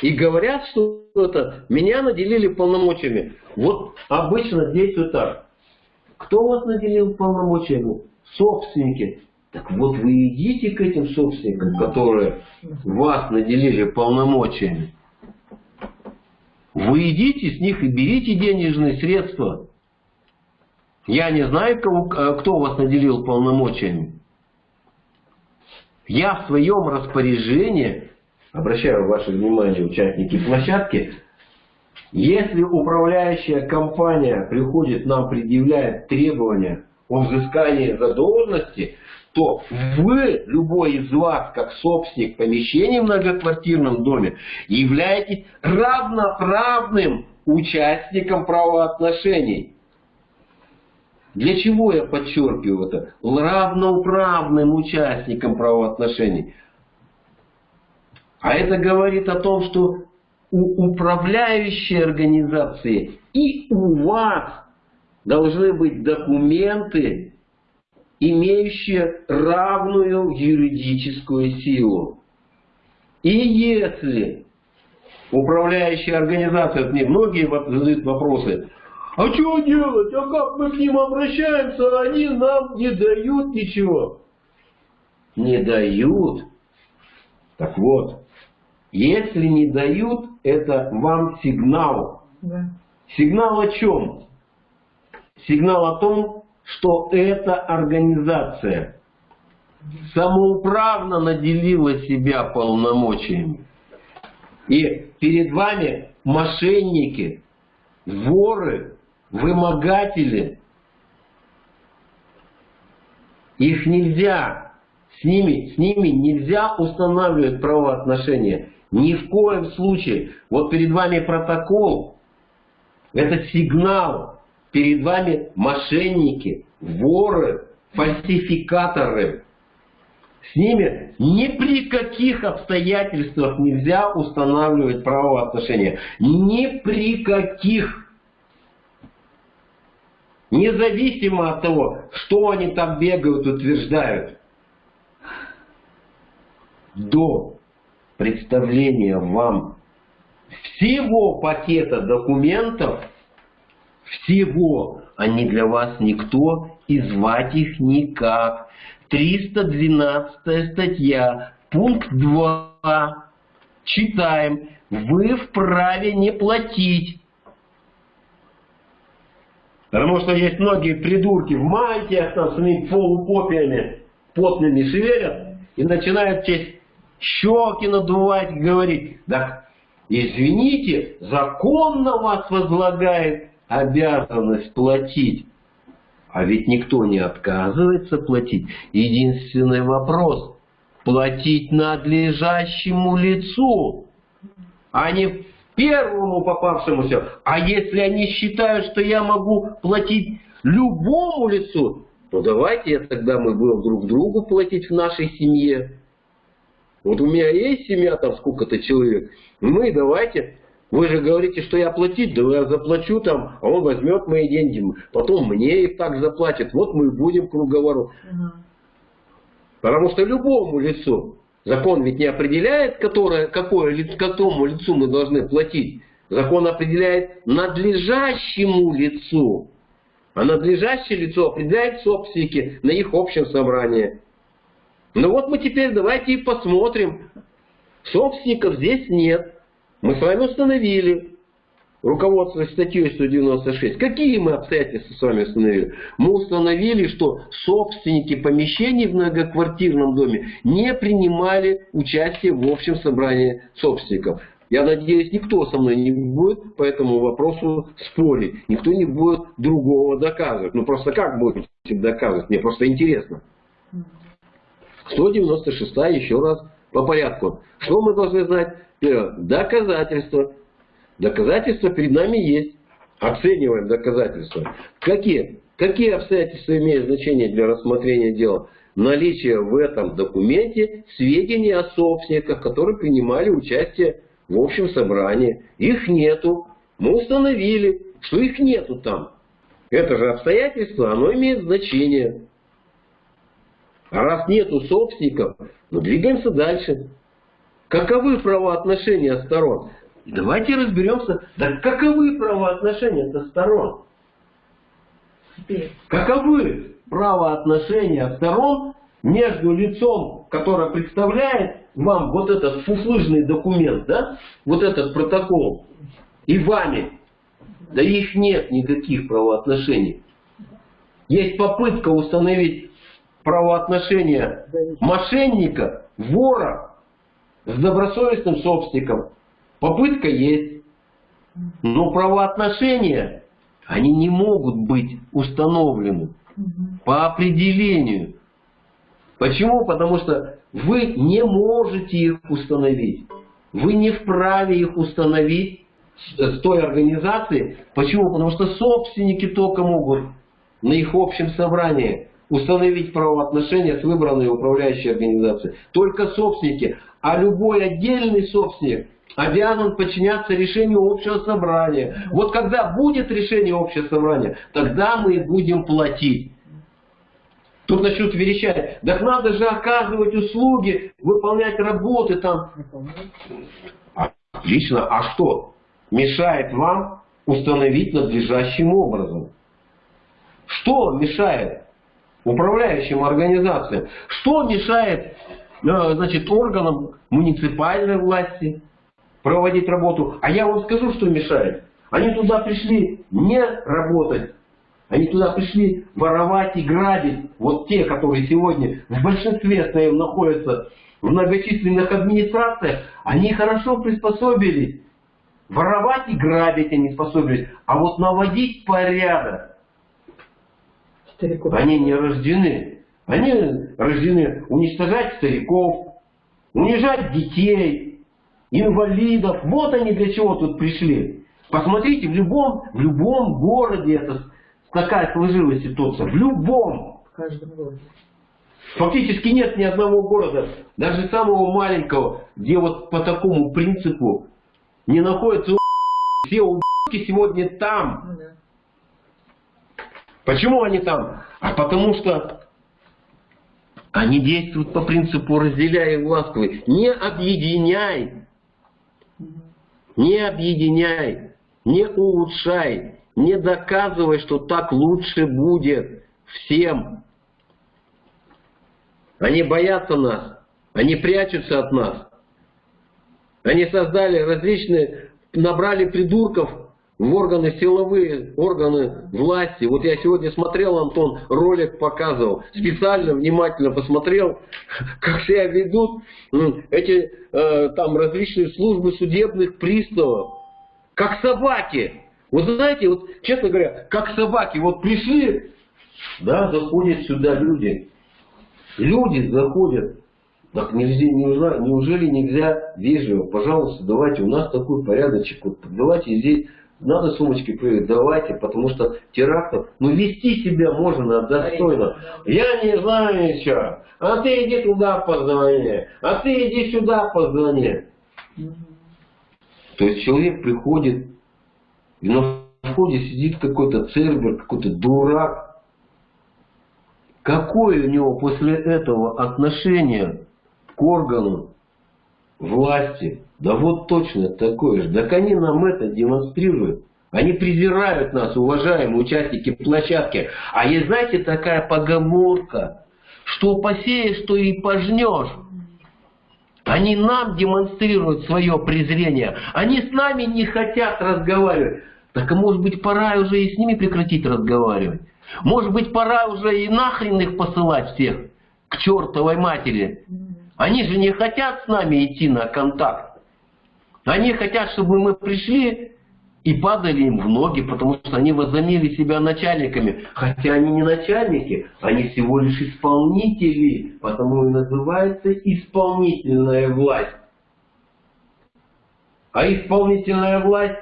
Speaker 1: и говорят, что это меня наделили полномочиями. Вот обычно действует так. Кто вас наделил полномочиями? Собственники. Так вот вы идите к этим собственникам, которые вас наделили полномочиями. Вы идите с них и берите денежные средства. Я не знаю, кого, э, кто вас наделил полномочиями. Я в своем распоряжении, обращаю ваше внимание, участники площадки, если управляющая компания приходит нам, предъявляет требования о взыскании задолженности, то вы, любой из вас, как собственник помещения в многоквартирном доме, являетесь равноправным участником правоотношений. Для чего я подчеркиваю это? Равноправным участником правоотношений. А это говорит о том, что у управляющей организации и у вас должны быть документы, имеющие равную юридическую силу. И если управляющая организация, мне многие задают вопросы, а что делать, а как мы к ним обращаемся, а они нам не дают ничего. Не дают. Так вот, если не дают, это вам сигнал. Да. Сигнал о чем? Сигнал о том, что эта организация самоуправно наделила себя полномочиями. И перед вами мошенники, воры, вымогатели. Их нельзя, с ними, с ними нельзя устанавливать правоотношения. Ни в коем случае. Вот перед вами протокол, это сигнал Перед вами мошенники, воры, фальсификаторы. С ними ни при каких обстоятельствах нельзя устанавливать правоотношения. Ни при каких. Независимо от того, что они там бегают, утверждают. До представления вам всего пакета документов всего. Они для вас никто и звать их никак. 312 статья, пункт 2. Читаем. Вы вправе не платить. Потому что есть многие придурки в мантиях, там, с своими полупопиями потными шевелят и начинают честь щеки надувать, говорить, так, извините, закон на вас возлагает обязанность платить. А ведь никто не отказывается платить. Единственный вопрос – платить надлежащему лицу, а не первому попавшемуся. А если они считают, что я могу платить любому лицу, то давайте тогда мы будем друг другу платить в нашей семье. Вот у меня есть семья, там сколько-то человек. Мы давайте вы же говорите, что я платить, да я заплачу там, а он возьмет мои деньги, потом мне их так заплатит. Вот мы и будем круговорот. Угу. Потому что любому лицу, закон ведь не определяет, которое, какое, какому лицу мы должны платить. Закон определяет надлежащему лицу. А надлежащее лицо определяет собственники на их общем собрании. Ну вот мы теперь давайте и посмотрим, Собственников здесь нет. Мы с вами установили, руководствуясь статьей 196, какие мы обстоятельства с вами установили? Мы установили, что собственники помещений в многоквартирном доме не принимали участие в общем собрании собственников. Я надеюсь, никто со мной не будет по этому вопросу спорить. Никто не будет другого доказывать. Ну просто как будете доказывать? Мне просто интересно. 196 еще раз по порядку. Что мы должны знать? Доказательства. Доказательства перед нами есть. Оцениваем доказательства. Какие? Какие обстоятельства имеют значение для рассмотрения дела? Наличие в этом документе сведений о собственниках, которые принимали участие в общем собрании. Их нету. Мы установили, что их нету там. Это же обстоятельство, оно имеет значение. А раз нету собственников, ну двигаемся дальше. Каковы правоотношения сторон? Давайте разберемся, да каковы правоотношения со сторон? Каковы правоотношения сторон между лицом, которое представляет вам вот этот фуфлыжный документ, да, вот этот протокол, и вами, да их нет никаких правоотношений. Есть попытка установить правоотношения мошенника, вора с добросовестным собственником. Попытка есть. Но правоотношения, они не могут быть установлены по определению. Почему? Потому что вы не можете их установить. Вы не вправе их установить с той организации. Почему? Потому что собственники только могут на их общем собрании установить правоотношения с выбранной управляющей организацией. Только собственники. А любой отдельный собственник обязан подчиняться решению общего собрания. Вот когда будет решение общего собрания, тогда мы будем платить. Тут начнут верещать, так надо же оказывать услуги, выполнять работы там. Отлично, а что? Мешает вам установить надлежащим образом. Что мешает управляющим организациям? Что мешает значит, органам муниципальной власти проводить работу? А я вам скажу, что мешает. Они туда пришли не работать, они туда пришли воровать и грабить. Вот те, которые сегодня в большинстве своем находятся в многочисленных администрациях, они хорошо приспособились. Воровать и грабить они способились. А вот наводить порядок Стариков. они не рождены. Они рождены уничтожать стариков, унижать детей, инвалидов. Вот они для чего тут пришли. Посмотрите, в любом, в любом городе это такая сложилась ситуация. В любом. В каждом городе. Фактически нет ни одного города, даже самого маленького, где вот по такому принципу не находятся все убийки сегодня там. Ну, да. Почему они там? А потому что они действуют по принципу разделяй и властвуй. Не объединяй. Не объединяй. Не улучшай. Не доказывай, что так лучше будет всем. Они боятся нас. Они прячутся от нас. Они создали различные, набрали придурков в органы силовые, органы власти. Вот я сегодня смотрел, Антон, ролик показывал, специально, внимательно посмотрел, *laughs* как себя ведут эти э, там различные службы судебных приставов. Как собаки. Вот знаете, вот честно говоря, как собаки, вот пришли, да, заходят сюда люди. Люди заходят. Так нельзя, неужели, неужели нельзя вежливо, пожалуйста, давайте, у нас такой порядочек, вот, давайте здесь, надо сумочки проверить, давайте, потому что терактов, ну вести себя можно достойно. Я не знаю ничего, а ты иди туда позвони, а ты иди сюда позвони. То есть человек приходит и на входе сидит какой-то цербер, какой-то дурак. Какое у него после этого отношение к органу власти? Да вот точно такое же. Так они нам это демонстрируют. Они презирают нас, уважаемые участники площадки. А есть, знаете, такая поговорка, что посеешь, что и пожнешь. Они нам демонстрируют свое презрение. Они с нами не хотят разговаривать. Так а может быть пора уже и с ними прекратить разговаривать? Может быть пора уже и нахрен их посылать всех к чертовой матери? Они же не хотят с нами идти на контакт. Они хотят, чтобы мы пришли и падали им в ноги, потому что они возомнили себя начальниками. Хотя они не начальники, они всего лишь исполнители, потому и называется исполнительная власть. А исполнительная власть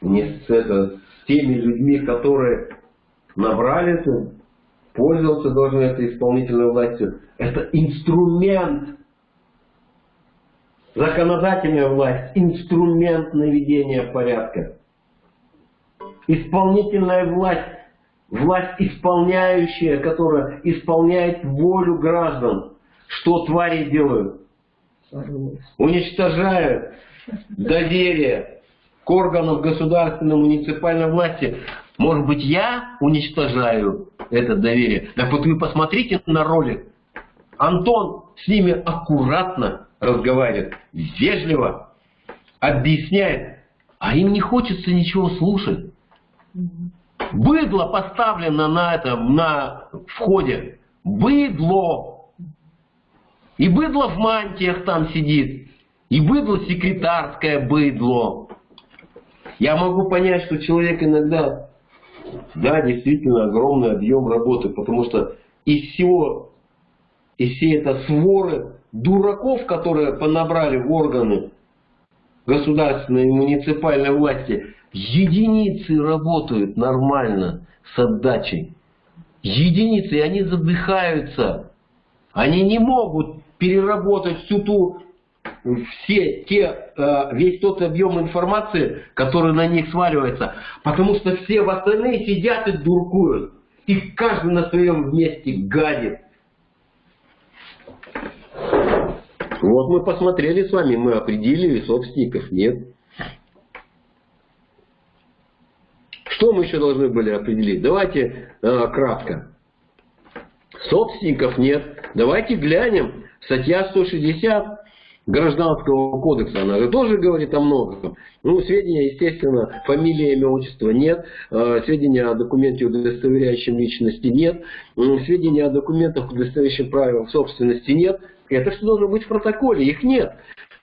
Speaker 1: не с, это, с теми людьми, которые набрали это, пользоваться должны этой исполнительной властью. Это инструмент Законодательная власть – инструмент наведения порядка. Исполнительная власть – власть исполняющая, которая исполняет волю граждан. Что твари делают? Уничтожают доверие к органам государственной муниципальной власти. Может быть, я уничтожаю это доверие? Так вот вы посмотрите на ролик. Антон с ними аккуратно разговаривает, вежливо объясняет, а им не хочется ничего слушать. Быдло поставлено на этом, на входе. Быдло. И быдло в мантиях там сидит. И быдло секретарское быдло. Я могу понять, что человек иногда, да, действительно огромный объем работы, потому что из всего, из всей этой своры дураков, которые понабрали органы государственной и муниципальной власти, единицы работают нормально с отдачей. Единицы, и они задыхаются. Они не могут переработать всю ту, все те, э, весь тот объем информации, который на них сваливается. Потому что все в остальные сидят и дуркуют. И каждый на своем месте гадит. Вот мы посмотрели с вами, мы определили, собственников нет. Что мы еще должны были определить? Давайте э, кратко. Собственников нет. Давайте глянем. Статья 160 Гражданского кодекса, она же тоже говорит о многом. Ну, сведения, естественно, фамилия, имя, отчество нет, э, сведения о документе, удостоверяющем личности нет, сведения о документах, удостоверяющих право собственности нет. Это что должно быть в протоколе, их нет.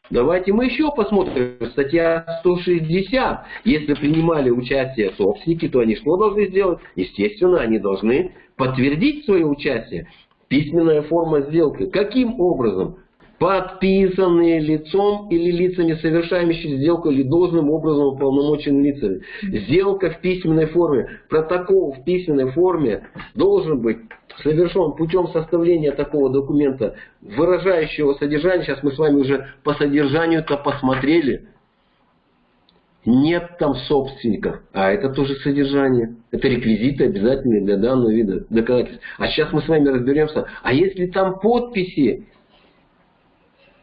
Speaker 1: Давайте мы еще посмотрим. Статья 160. Если принимали участие собственники, то они что должны сделать? Естественно, они должны подтвердить свое участие. Письменная форма сделки. Каким образом? подписанные лицом или лицами, совершающими сделку или должным образом уполномоченными лицами. Сделка в письменной форме, протокол в письменной форме должен быть совершен путем составления такого документа, выражающего содержание. Сейчас мы с вами уже по содержанию-то посмотрели. Нет там собственников, а это тоже содержание. Это реквизиты обязательные для данного вида доказательств. А сейчас мы с вами разберемся, а если там подписи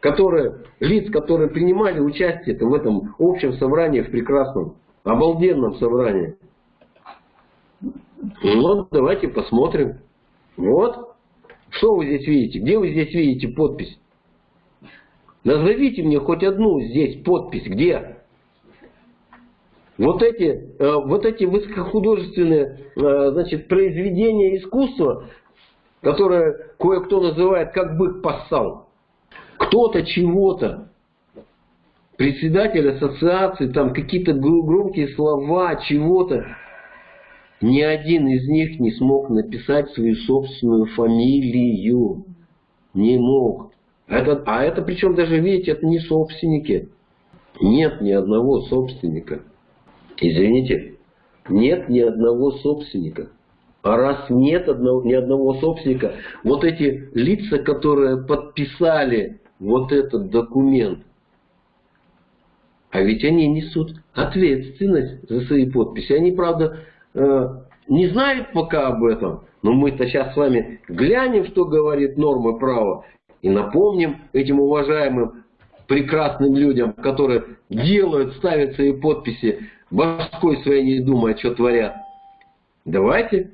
Speaker 1: которые, лиц, которые принимали участие в этом общем собрании, в прекрасном, обалденном собрании. Вот, давайте посмотрим. Вот. Что вы здесь видите? Где вы здесь видите подпись? Назовите мне хоть одну здесь подпись. Где? Вот эти, э, вот эти высокохудожественные э, значит, произведения искусства, которые кое-кто называет как бык поссал кто-то чего-то, председатель ассоциации, там какие-то громкие слова, чего-то, ни один из них не смог написать свою собственную фамилию. Не мог. Это, а это причем даже, видите, это не собственники. Нет ни одного собственника. Извините, нет ни одного собственника. А раз нет одного, ни одного собственника, вот эти лица, которые подписали вот этот документ, а ведь они несут ответственность за свои подписи. Они, правда, э, не знают пока об этом, но мы-то сейчас с вами глянем, что говорит нормы права, и напомним этим уважаемым прекрасным людям, которые делают, ставят свои подписи, башкой своей не думая, что творят. Давайте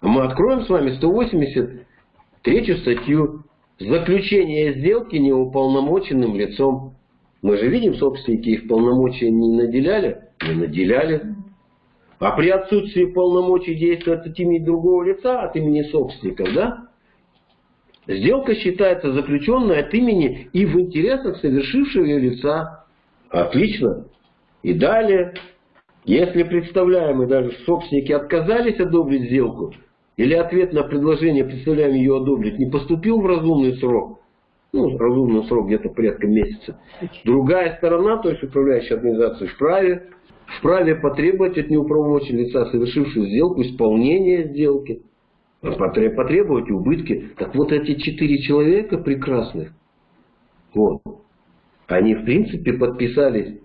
Speaker 1: мы откроем с вами 183 статью заключение сделки неуполномоченным лицом. Мы же видим, собственники их полномочия не наделяли? Не наделяли. А при отсутствии полномочий действовать от имени другого лица, от имени собственников, да? Сделка считается заключенной от имени и в интересах совершившего ее лица. Отлично. И далее, если представляемые даже собственники отказались одобрить сделку, или ответ на предложение представляем ее одобрить не поступил в разумный срок, ну, разумный срок где-то порядка месяца, другая сторона, то есть управляющая организация, вправе, вправе потребовать от неуправомоченного лица, совершившего сделку, исполнения сделки, потребовать убытки. Так вот эти четыре человека прекрасных, вот, они в принципе подписались,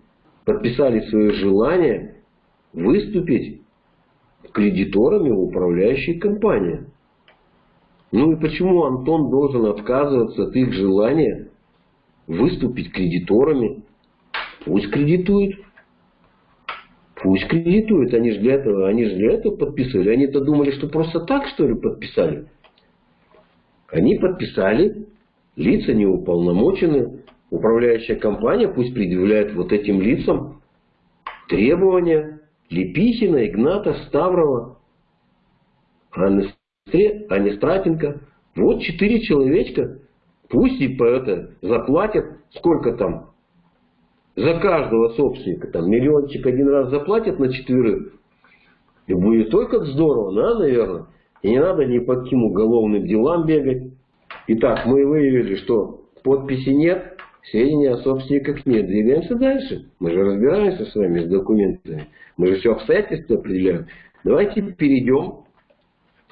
Speaker 1: подписали свое желание выступить кредиторами в управляющей компании. Ну и почему Антон должен отказываться от их желания выступить кредиторами? Пусть кредитует. Пусть кредитует. Они же для этого, они же для этого подписывали. Они-то думали, что просто так, что ли, подписали? Они подписали, лица не уполномочены. Управляющая компания пусть предъявляет вот этим лицам требования Лепихина, Игната, Ставрова, Анны Стратенко. Вот четыре человечка. Пусть и по это заплатят, сколько там, за каждого собственника, там миллиончик один раз заплатят на четверых. И будет только здорово, да, наверное. И не надо ни по каким уголовным делам бегать. Итак, мы выявили, что подписи нет, сведения о собственниках нет. Двигаемся дальше. Мы же разбираемся с вами с документами. Мы же все обстоятельства определяем. Давайте перейдем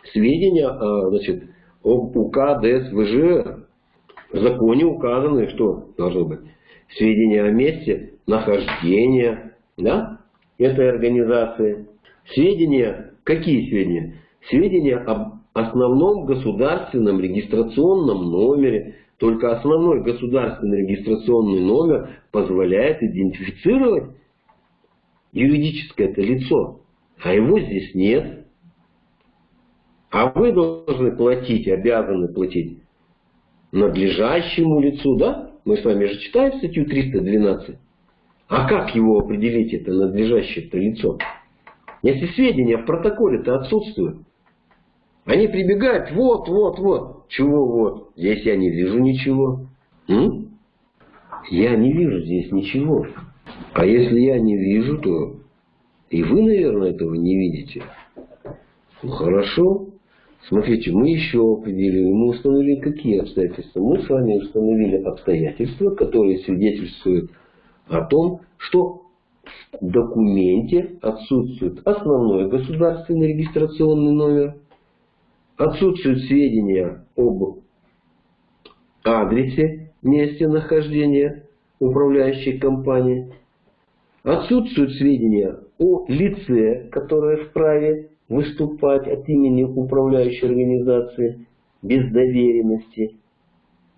Speaker 1: к сведения значит, об УК ДСВЖ. В законе указаны, что должно быть. Сведения о месте нахождения да, этой организации. Сведения, какие сведения? Сведения об основном государственном регистрационном номере. Только основной государственный регистрационный номер позволяет идентифицировать юридическое это лицо, а его здесь нет. А вы должны платить, обязаны платить надлежащему лицу, да? Мы с вами же читаем статью 312. А как его определить, это надлежащее это лицо? Если сведения в протоколе-то отсутствуют. Они прибегают, вот, вот, вот. Чего вот? Здесь я не вижу ничего. М? Я не вижу здесь ничего. А если я не вижу, то и вы, наверное, этого не видите. Ну, хорошо. Смотрите, мы еще определили, мы установили какие обстоятельства. Мы с вами установили обстоятельства, которые свидетельствуют о том, что в документе отсутствует основной государственный регистрационный номер, отсутствуют сведения об адресе, месте нахождения управляющей компании, Отсутствуют сведения о лице, которое вправе выступать от имени управляющей организации без доверенности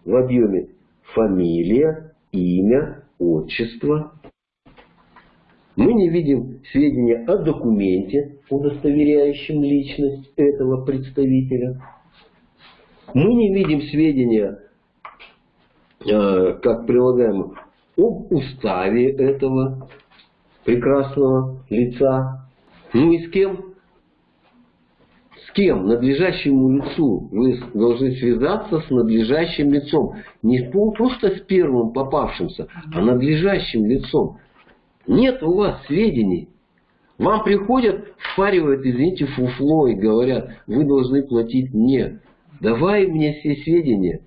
Speaker 1: в объеме фамилия, имя, отчество. Мы не видим сведения о документе, удостоверяющем личность этого представителя. Мы не видим сведения, э, как прилагаем, об уставе этого прекрасного лица. Ну и с кем? Кем? Надлежащему лицу. Вы должны связаться с надлежащим лицом. Не просто с первым попавшимся, а надлежащим лицом. Нет у вас сведений. Вам приходят, впаривают, извините, фуфло и говорят, вы должны платить мне. Давай мне все сведения.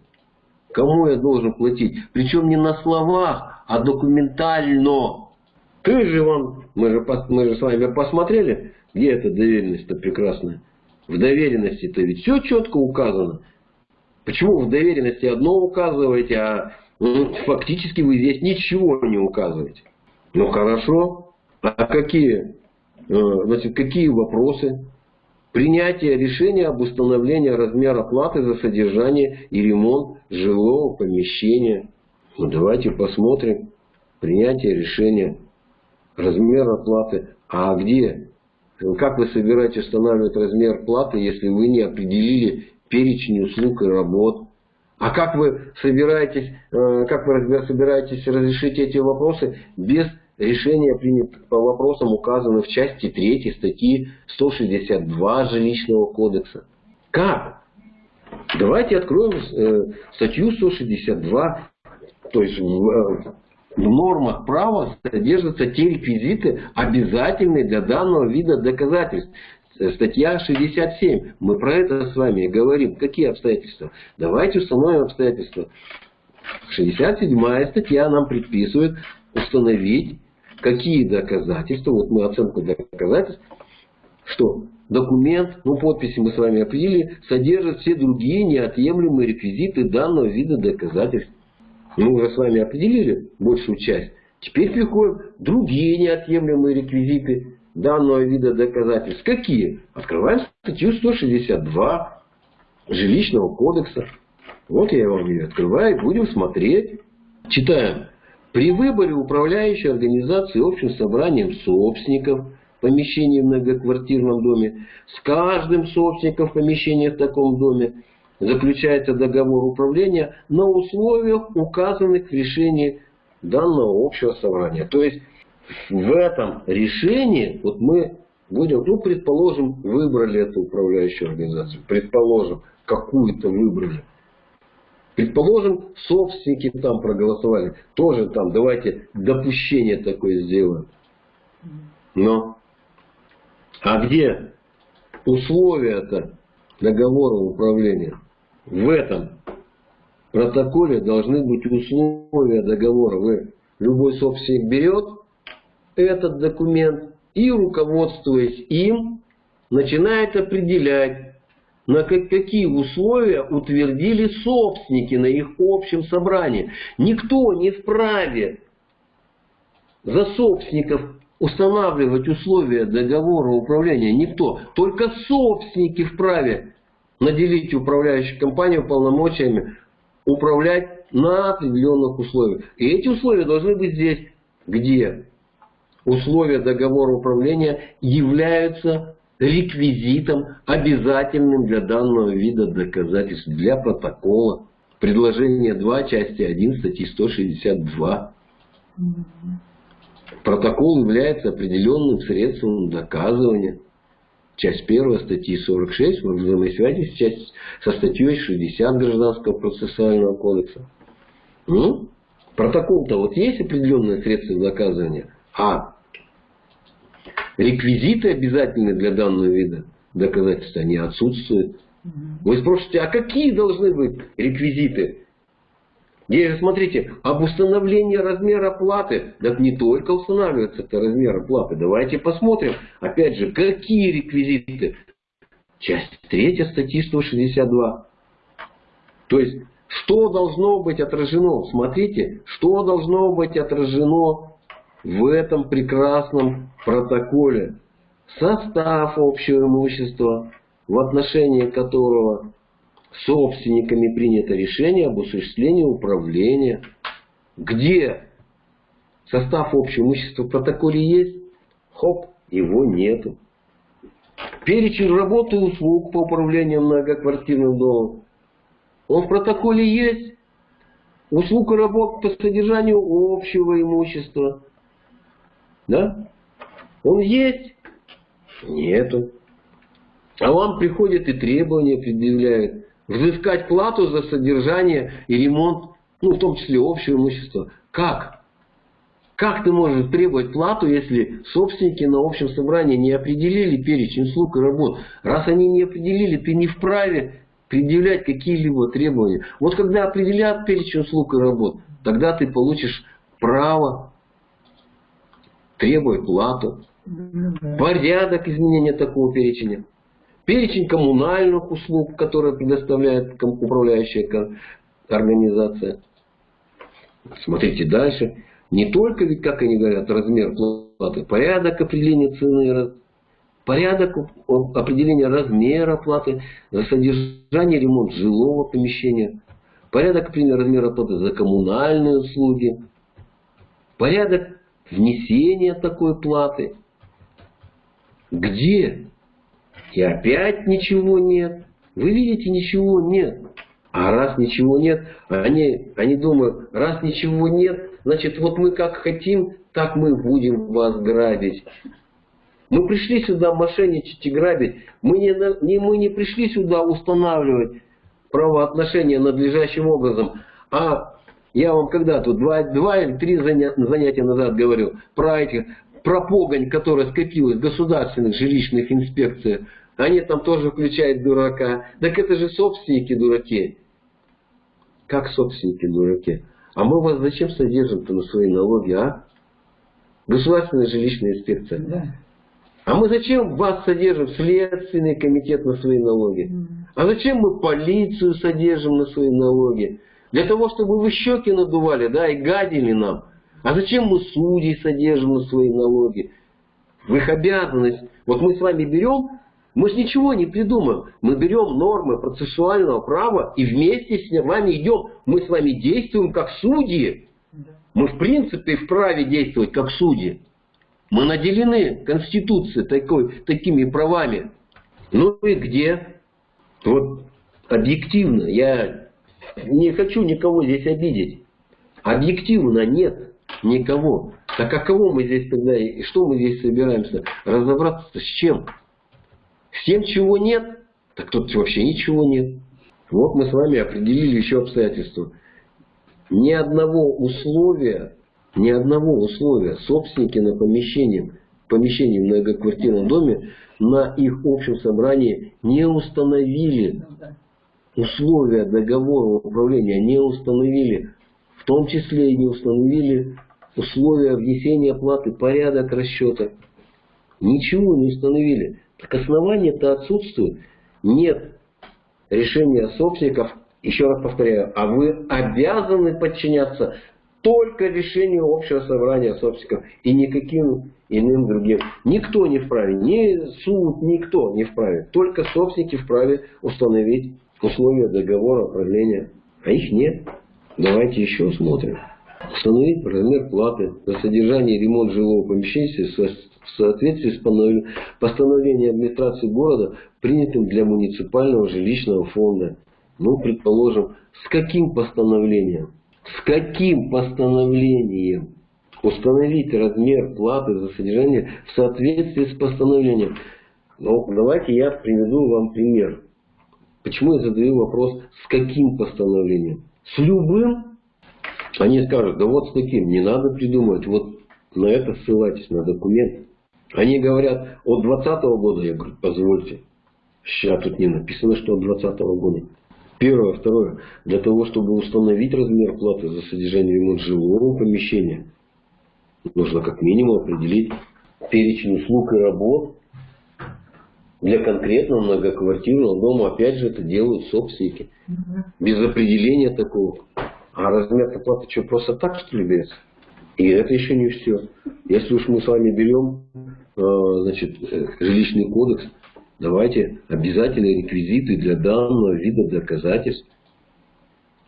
Speaker 1: Кому я должен платить? Причем не на словах, а документально. Ты же вон, мы же, мы же с вами посмотрели, где эта доверенность-то прекрасная. В доверенности-то ведь все четко указано. Почему в доверенности одно указываете, а фактически вы здесь ничего не указываете? Ну хорошо. А какие, э, значит, какие вопросы? Принятие решения об установлении размера платы за содержание и ремонт жилого помещения. Ну давайте посмотрим. Принятие решения размер оплаты. А где? Как вы собираетесь устанавливать размер платы, если вы не определили перечень услуг и работ? А как вы собираетесь, э, как вы собираетесь разрешить эти вопросы без решения принято по вопросам, указанным в части 3 статьи 162 Жилищного кодекса? Как? Давайте откроем э, статью 162, то есть в, э, нормах права содержатся те реквизиты, обязательные для данного вида доказательств. Статья 67. Мы про это с вами говорим. Какие обстоятельства? Давайте установим обстоятельства. 67 статья нам предписывает установить, какие доказательства, вот мы оценку доказательств, что документ, ну подписи мы с вами определили, содержит все другие неотъемлемые реквизиты данного вида доказательств. Мы уже с вами определили большую часть. Теперь приходят другие неотъемлемые реквизиты данного вида доказательств. Какие? Открываем статью 162 Жилищного кодекса. Вот я вам ее открываю, будем смотреть. Читаем. При выборе управляющей организации общим собранием собственников помещений в многоквартирном доме с каждым собственником помещения в таком доме заключается договор управления на условиях, указанных в решении данного общего собрания. То есть в этом решении, вот мы будем, ну, предположим, выбрали эту управляющую организацию, предположим, какую-то выбрали. Предположим, собственники там проголосовали. Тоже там, давайте допущение такое сделаем. Но, а где условия-то договора управления? В этом протоколе должны быть условия договора. Вы, любой собственник берет этот документ и, руководствуясь им, начинает определять, на какие условия утвердили собственники на их общем собрании. Никто не вправе за собственников устанавливать условия договора управления. Никто. Только собственники вправе наделить управляющую компанию полномочиями управлять на определенных условиях. И эти условия должны быть здесь. Где? условия договора управления являются реквизитом, обязательным для данного вида доказательств, для протокола. Предложение 2, части 1, статьи 162. Протокол является определенным средством доказывания. Часть 1 статьи 46 в взаимосвязи часть, со статьей 60 Гражданского процессуального кодекса. Ну, протокол-то вот есть определенное средство доказывания, а реквизиты обязательные для данного вида доказательства, они отсутствуют. Вы спросите, а какие должны быть реквизиты? Здесь смотрите, об установлении размера платы. Так не только устанавливается это размер платы. Давайте посмотрим, опять же, какие реквизиты. Часть 3 статьи 162. То есть, что должно быть отражено? Смотрите, что должно быть отражено в этом прекрасном протоколе состав общего имущества, в отношении которого собственниками принято решение об осуществлении управления. Где состав общего имущества в протоколе есть? Хоп, его нету. Перечень работы и услуг по управлению многоквартирным домом. Он в протоколе есть. Услуг и работ по содержанию общего имущества. Да? Он есть? Нету. А вам приходят и требования предъявляют. Взыскать плату за содержание и ремонт, ну, в том числе общего имущества. Как? Как ты можешь требовать плату, если собственники на общем собрании не определили перечень услуг и работ? Раз они не определили, ты не вправе предъявлять какие-либо требования. Вот когда определят перечень услуг и работ, тогда ты получишь право требует плату, порядок изменения такого перечня, перечень коммунальных услуг, которые предоставляет управляющая организация. Смотрите дальше. Не только, ведь, как они говорят, размер платы, порядок определения цены, порядок определения размера платы за содержание ремонт жилого помещения, порядок определения размера платы за коммунальные услуги, порядок внесение такой платы. Где? И опять ничего нет. Вы видите, ничего нет. А раз ничего нет, они, они думают, раз ничего нет, значит вот мы как хотим, так мы будем вас грабить. Мы пришли сюда мошенничать и грабить. Мы не, не, мы не пришли сюда устанавливать правоотношения надлежащим образом. А я вам когда-то два, два или три занятия назад говорил про этих, про погонь, которая скопилась в государственных жилищных инспекциях. Они там тоже включают дурака. Так это же собственники дураки. Как собственники дураки? А мы вас зачем содержим-то на свои налоги, а? Государственная жилищная инспекция. Да. А мы зачем вас содержим Следственный комитет на свои налоги? А зачем мы полицию содержим на свои налоги? Для того, чтобы вы щеки надували, да, и гадили нам. А зачем мы судей содержим на свои налоги? В их обязанность. Вот мы с вами берем, мы же ничего не придумаем. Мы берем нормы процессуального права и вместе с вами идем. Мы с вами действуем как судьи. Мы в принципе вправе действовать как судьи. Мы наделены Конституцией такой, такими правами. Ну и где? Вот объективно, я не хочу никого здесь обидеть. Объективно нет никого. Так а кого мы здесь тогда, и что мы здесь собираемся? Разобраться с чем? С тем, чего нет? Так тут вообще ничего нет. Вот мы с вами определили еще обстоятельства. Ни одного условия ни одного условия собственники на помещение, помещение в многоквартирном доме на их общем собрании не установили. Условия договора управления не установили. В том числе и не установили условия внесения оплаты, порядок расчета. Ничего не установили. Так основания-то отсутствуют. Нет решения собственников, еще раз повторяю, а вы обязаны подчиняться только решению общего собрания собственников и никаким иным другим. Никто не вправе, ни суд, никто не вправе. Только собственники вправе установить условия договора управления. А их нет. Давайте еще смотрим. Установить размер платы за содержание и ремонт жилого помещения в соответствии с постановлением администрации города, принятым для муниципального жилищного фонда. Ну, предположим, с каким постановлением? С каким постановлением установить размер платы за содержание в соответствии с постановлением? Ну, давайте я приведу вам пример. Почему я задаю вопрос, с каким постановлением? С любым? Они скажут, да вот с таким, не надо придумывать, вот на это ссылайтесь, на документ. Они говорят, от 2020 года, я говорю, позвольте. Сейчас тут не написано, что от 2020 года. Первое. Второе. Для того, чтобы установить размер платы за содержание ремонт жилого помещения, нужно как минимум определить перечень услуг и работ для конкретного многоквартирного дома. Опять же, это делают собственники. Без определения такого. А размер платы что, просто так, что ли, берется? И это еще не все. Если уж мы с вами берем э, значит, э, жилищный кодекс, Давайте обязательные реквизиты для данного вида доказательств.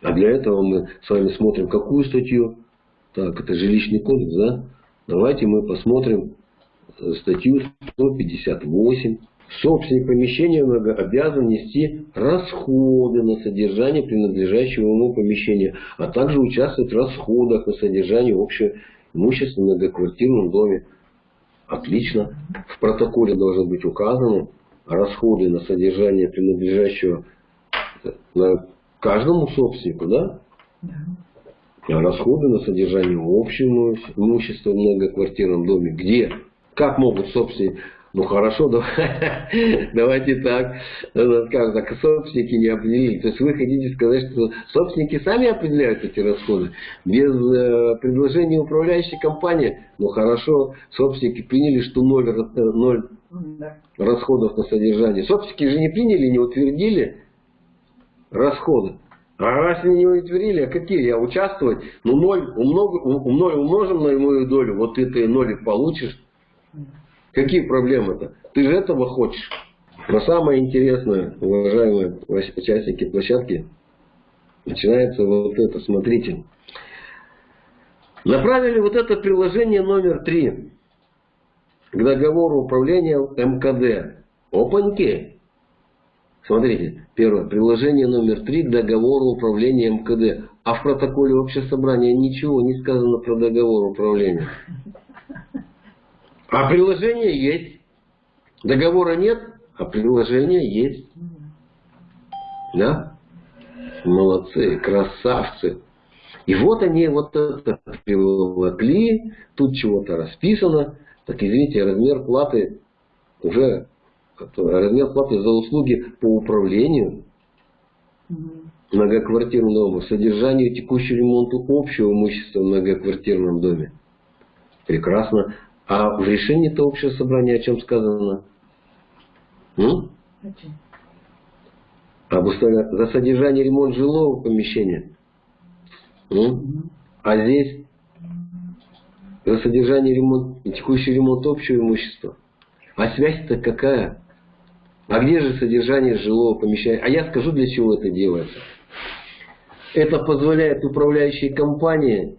Speaker 1: А для этого мы с вами смотрим какую статью? Так, это жилищный кодекс, да? Давайте мы посмотрим э, статью 158. Собственник помещения обязан нести расходы на содержание принадлежащего ему помещения, а также участвовать в расходах на содержание общего имущества в многоквартирном доме. Отлично. В протоколе должно быть указано, расходы на содержание принадлежащего на каждому собственнику, да? Да. А расходы на содержание общего имущества в многоквартирном доме. Где? Как могут собственники? Ну хорошо, *laughs* давайте так. Скажем так, собственники не определили. То есть вы хотите сказать, что собственники сами определяют эти расходы без э, предложения управляющей компании. Ну хорошо, собственники приняли, что ноль, э, ноль расходов на содержание. Собственники же не приняли, не утвердили расходы. А раз они не утвердили, а какие? Я участвовать? Ну, ноль, умног, ноль умножим на мою долю, вот ты и нолик получишь. Какие проблемы-то? Ты же этого хочешь. Но самое интересное, уважаемые участники площадки, начинается вот это, смотрите. Направили вот это приложение номер три к договору управления МКД. Опаньки. Смотрите, первое. Приложение номер три к договору управления МКД. А в протоколе общего собрания ничего не сказано про договор управления. А приложение есть. Договора нет, а приложение есть. Да? Молодцы, красавцы. И вот они вот это привлекли, тут чего-то расписано. Так извините, размер платы уже размер платы за услуги по управлению многоквартирным домом, содержанию текущего ремонту общего имущества в многоквартирном доме. Прекрасно. А в решении-то общего собрания о чем сказано? М? Об за содержание ремонт жилого помещения. М? А здесь за содержание ремонт, текущий ремонт общего имущества. А связь-то какая? А где же содержание жилого помещения? А я скажу, для чего это делается. Это позволяет управляющей компании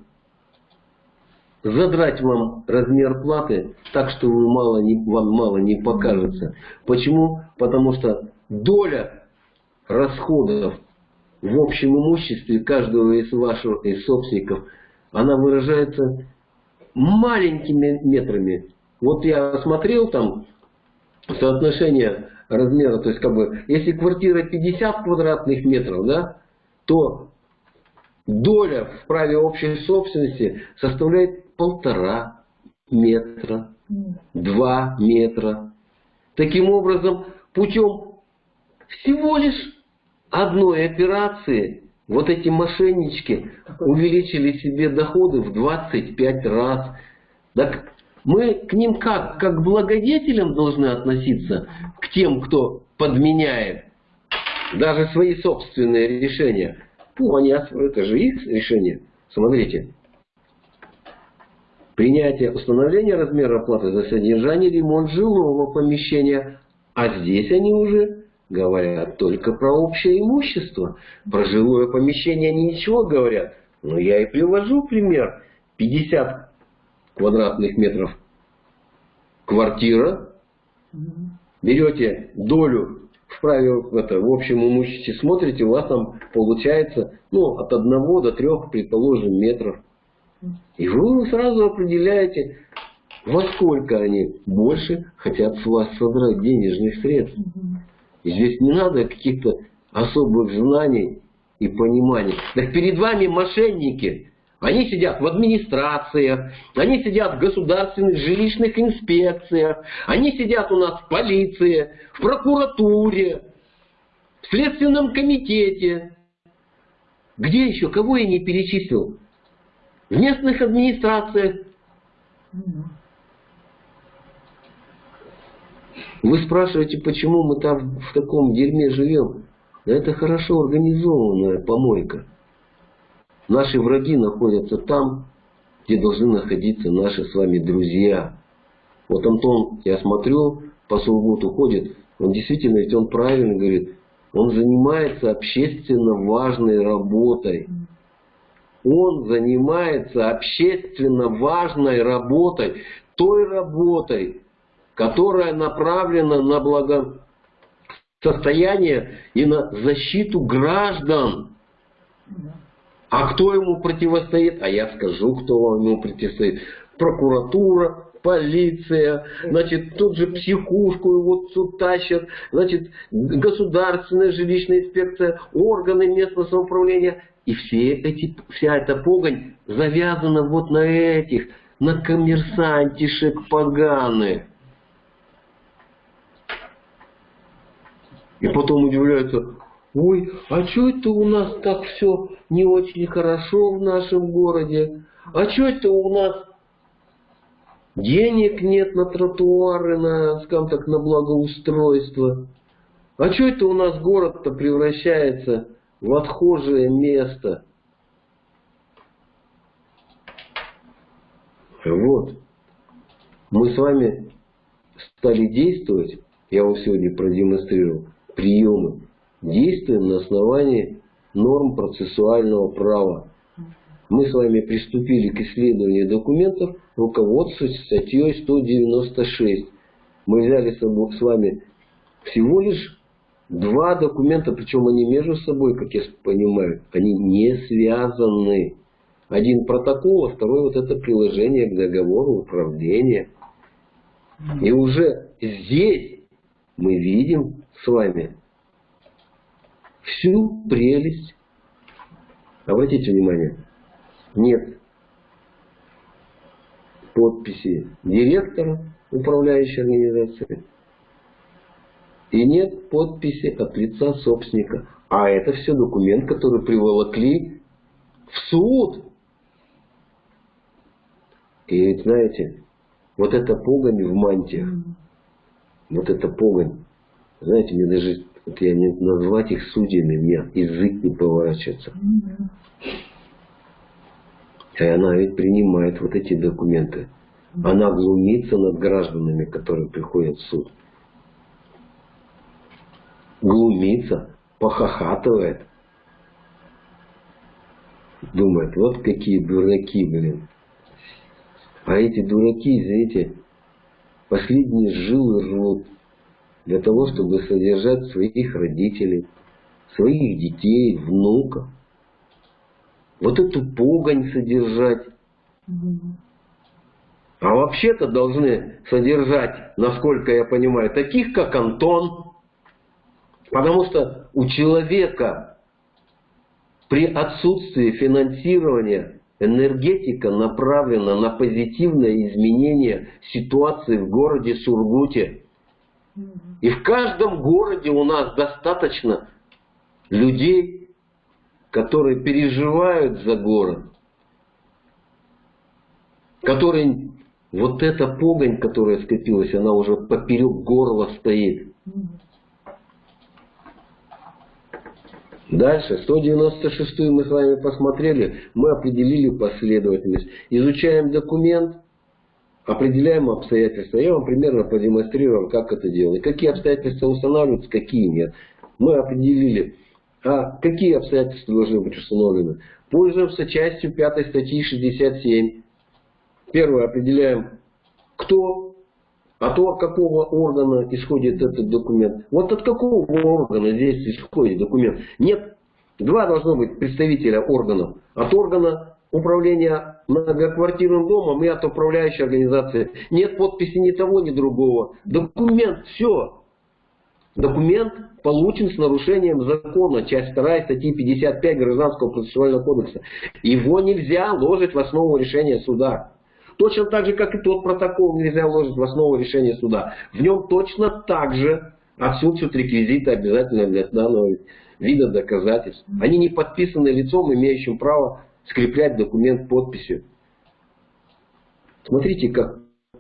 Speaker 1: задрать вам размер платы так, что вы мало не, вам мало не покажется. Почему? Потому что доля расходов в общем имуществе каждого из ваших из собственников, она выражается маленькими метрами. Вот я смотрел там соотношение размера, то есть как бы, если квартира 50 квадратных метров, да, то доля в праве общей собственности составляет полтора метра, два метра. Таким образом, путем всего лишь одной операции вот эти мошеннички увеличили себе доходы в 25 раз. Так мы к ним как? Как благодетелям должны относиться? К тем, кто подменяет даже свои собственные решения. Ну, они, это же их решение. Смотрите. Принятие установления размера оплаты за содержание ремонт жилого помещения. А здесь они уже говорят только про общее имущество. Про жилое помещение они ничего говорят. Но я и привожу пример. 50 квадратных метров квартира. Берете долю в праве в, это, в общем имуществе, смотрите, у вас там получается ну, от одного до трех, предположим, метров. И вы сразу определяете, во сколько они больше хотят с вас содрать денежных средств. И здесь не надо каких-то особых знаний и пониманий. Так перед вами мошенники. Они сидят в администрациях, они сидят в государственных жилищных инспекциях, они сидят у нас в полиции, в прокуратуре, в следственном комитете. Где еще? Кого я не перечислил? В местных администрациях. Вы спрашиваете, почему мы там в таком дерьме живем? Это хорошо организованная помойка. Наши враги находятся там, где должны находиться наши с вами друзья. Вот Антон, я смотрю, по субботу ходит, он действительно, ведь он правильно говорит, он занимается общественно важной работой. Он занимается общественно важной работой, той работой, которая направлена на благосостояние и на защиту граждан. А кто ему противостоит? А я скажу, кто ему противостоит. Прокуратура, полиция, значит, тут же психушку его тут тащат, значит, государственная жилищная инспекция, органы местного самоуправления. И все эти, вся эта погонь завязана вот на этих, на коммерсантишек поганых. И потом удивляются, ой, а что это у нас так все не очень хорошо в нашем городе? А что это у нас денег нет на тротуары, на, скажем так, на благоустройство? А что это у нас город-то превращается в отхожее место? Вот. Мы с вами стали действовать, я вам сегодня продемонстрировал, приемы, действуем на основании норм процессуального права. Мы с вами приступили к исследованию документов, руководствуясь статьей 196. Мы взяли с вами всего лишь Два документа, причем они между собой, как я понимаю, они не связаны. Один протокол, а второй вот это приложение к договору управления. И уже здесь мы видим с вами всю прелесть. Обратите внимание, нет подписи директора управляющей организации и нет подписи от лица собственника. А это все документ, который приволокли в суд. И ведь знаете, вот эта погонь в мантиях, вот эта погонь, знаете, мне даже, вот я не назвать их судьями, мне язык не поворачивается. И она ведь принимает вот эти документы. Она глумится над гражданами, которые приходят в суд. Глумится, похохатывает. Думает, вот какие дураки, блин. А эти дураки, извините, последние жилы рвут для того, чтобы содержать своих родителей, своих детей, внуков. Вот эту погонь содержать. А вообще-то должны содержать, насколько я понимаю, таких, как Антон. Потому что у человека при отсутствии финансирования Энергетика направлена на позитивное изменение ситуации в городе Сургуте. И в каждом городе у нас достаточно людей, которые переживают за город, которые вот эта погонь, которая скопилась, она уже поперек горла стоит. Дальше, 196 мы с вами посмотрели, мы определили последовательность. Изучаем документ, определяем обстоятельства. Я вам примерно продемонстрировал, как это делать. Какие обстоятельства устанавливаются, какие нет. Мы определили, а какие обстоятельства должны быть установлены. Пользуемся частью 5 статьи 67. Первое, определяем, кто, а то от какого органа исходит этот документ. Вот от какого органа здесь исходит документ. Нет, два должно быть представителя органов. От органа управления многоквартирным домом и от управляющей организации. Нет подписи ни того, ни другого. Документ, все. Документ получен с нарушением закона, часть 2 статьи 55 Гражданского процессуального кодекса. Его нельзя ложить в основу решения суда. Точно так же, как и тот протокол нельзя вложить в основу решения суда. В нем точно так же отсутствуют реквизиты обязательно для данного вида доказательств. Они не подписаны лицом, имеющим право скреплять документ подписью. Смотрите, как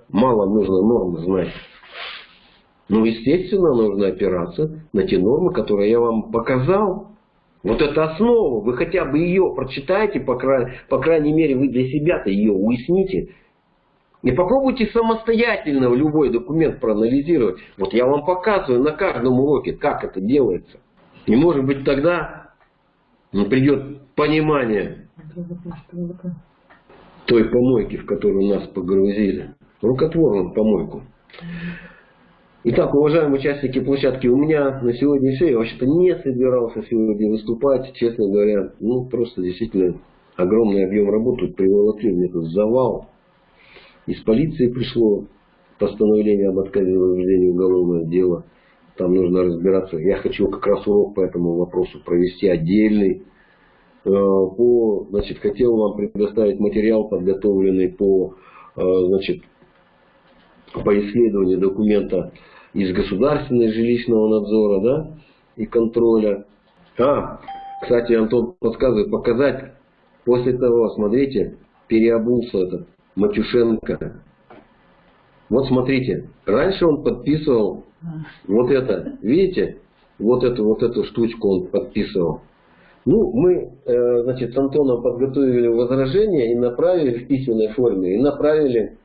Speaker 1: мало нужно нормы знать. Ну, естественно, нужно опираться на те нормы, которые я вам показал. Вот это основа. Вы хотя бы ее прочитайте, по, край, по крайней мере, вы для себя-то ее уясните. И попробуйте самостоятельно любой документ проанализировать. Вот я вам показываю на каждом уроке, как это делается. И может быть тогда придет понимание той помойки, в которую нас погрузили. Рукотворную помойку. Итак, уважаемые участники площадки, у меня на сегодня все. Я вообще-то не собирался сегодня выступать, честно говоря. Ну, просто действительно огромный объем работы приволокли мне тут завал. Из полиции пришло постановление об отказе в возбуждении уголовного дела. Там нужно разбираться. Я хочу как раз урок по этому вопросу провести отдельный. Э, по, значит, хотел вам предоставить материал, подготовленный по, э, значит, по исследованию документа из государственного жилищного надзора да, и контроля. А, кстати, Антон подсказывает показать после того, смотрите, переобулся этот Матюшенко. Вот смотрите, раньше он подписывал вот это, видите, вот эту вот эту штучку он подписывал. Ну, мы, э, значит, с Антоном подготовили возражение и направили в письменной форме, и направили,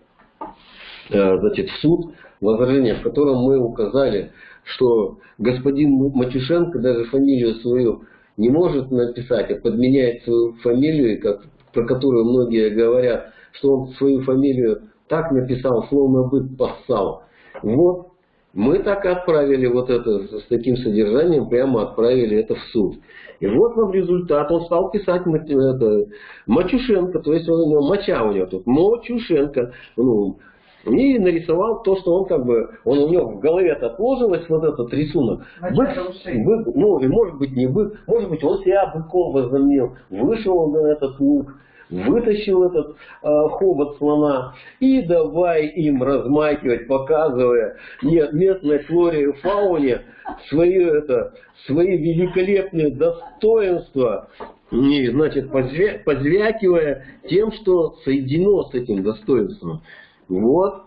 Speaker 1: э, значит, в суд возражение, в котором мы указали, что господин Матюшенко даже фамилию свою не может написать, а подменяет свою фамилию, как, про которую многие говорят, что он свою фамилию так написал, словно бы поссал. Вот. Мы так и отправили вот это, с таким содержанием, прямо отправили это в суд. И вот вам результат, он стал писать это, Мачушенко, то есть он, моча у него тут, Мочушенко, ну, и нарисовал то, что он как бы, он у него в голове отложилось вот этот рисунок. Бык, бык, ну, и может быть не бык, может быть он себя быком возомнил, вышел он на этот лук, вытащил этот э, хобот слона и давай им размахивать, показывая местной флоре и фауне свои, это, свои великолепные достоинства, и, значит, позвя, позвякивая тем, что соединено с этим достоинством. Вот.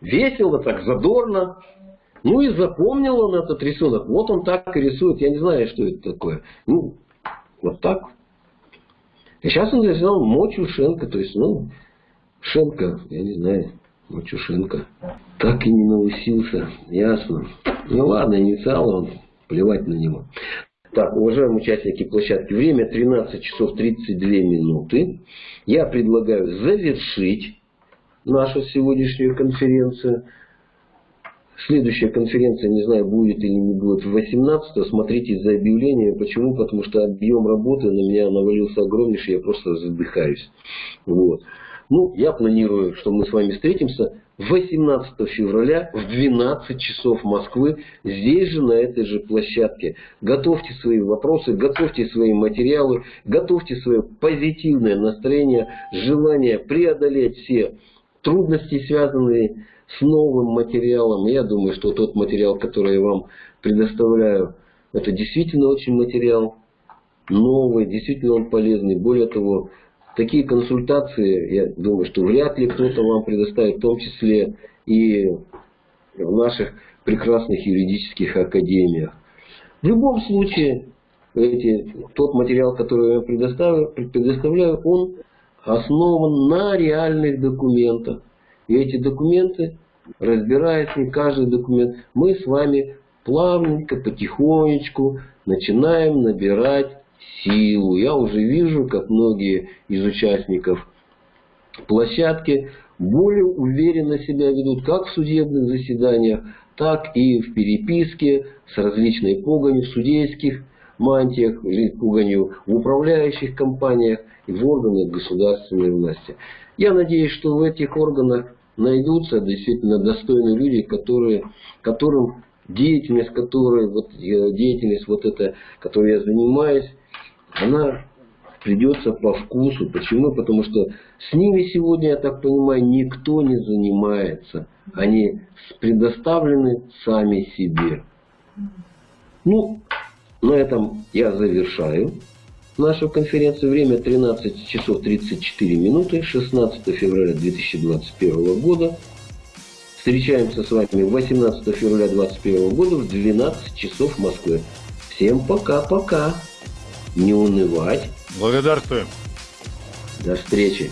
Speaker 1: Весело, так задорно. Ну и запомнил он этот рисунок. Вот он так и рисует. Я не знаю, что это такое. Ну, вот так. И сейчас он нарисовал Мочушенко. То есть, ну, Шенко, я не знаю, Мочушенко. Так и не научился. Ясно. Ну ладно, инициал он. Плевать на него. Так, уважаемые участники площадки, время 13 часов 32 минуты. Я предлагаю завершить нашу сегодняшнюю конференцию. Следующая конференция, не знаю, будет или не будет, 18 смотрите за объявлением. Почему? Потому что объем работы на меня навалился огромнейший, я просто задыхаюсь. Вот. Ну, я планирую, что мы с вами встретимся 18 февраля в 12 часов Москвы, здесь же, на этой же площадке. Готовьте свои вопросы, готовьте свои материалы, готовьте свое позитивное настроение, желание преодолеть все трудности, связанные с новым материалом. Я думаю, что тот материал, который я вам предоставляю, это действительно очень материал новый, действительно он полезный. Более того, такие консультации, я думаю, что вряд ли кто-то вам предоставит, в том числе и в наших прекрасных юридических академиях. В любом случае, эти, тот материал, который я предоставляю, предоставляю, он основан на реальных документах. И эти документы, разбираясь не каждый документ, мы с вами плавненько, потихонечку начинаем набирать силу. Я уже вижу, как многие из участников площадки более уверенно себя ведут как в судебных заседаниях, так и в переписке с различными погами в судейских мантиях, пуганью в управляющих компаниях и в органах государственной власти. Я надеюсь, что в этих органах найдутся действительно достойные люди, которые, которым деятельность, которой, вот, э, деятельность вот эта, которой я занимаюсь, она придется по вкусу. Почему? Потому что с ними сегодня, я так понимаю, никто не занимается. Они предоставлены сами себе. Ну, на этом я завершаю нашу конференцию. Время 13 часов 34 минуты, 16 февраля 2021 года. Встречаемся с вами 18 февраля 2021 года в 12 часов в Москве. Всем пока-пока. Не унывать.
Speaker 2: Благодарствуем.
Speaker 1: До встречи.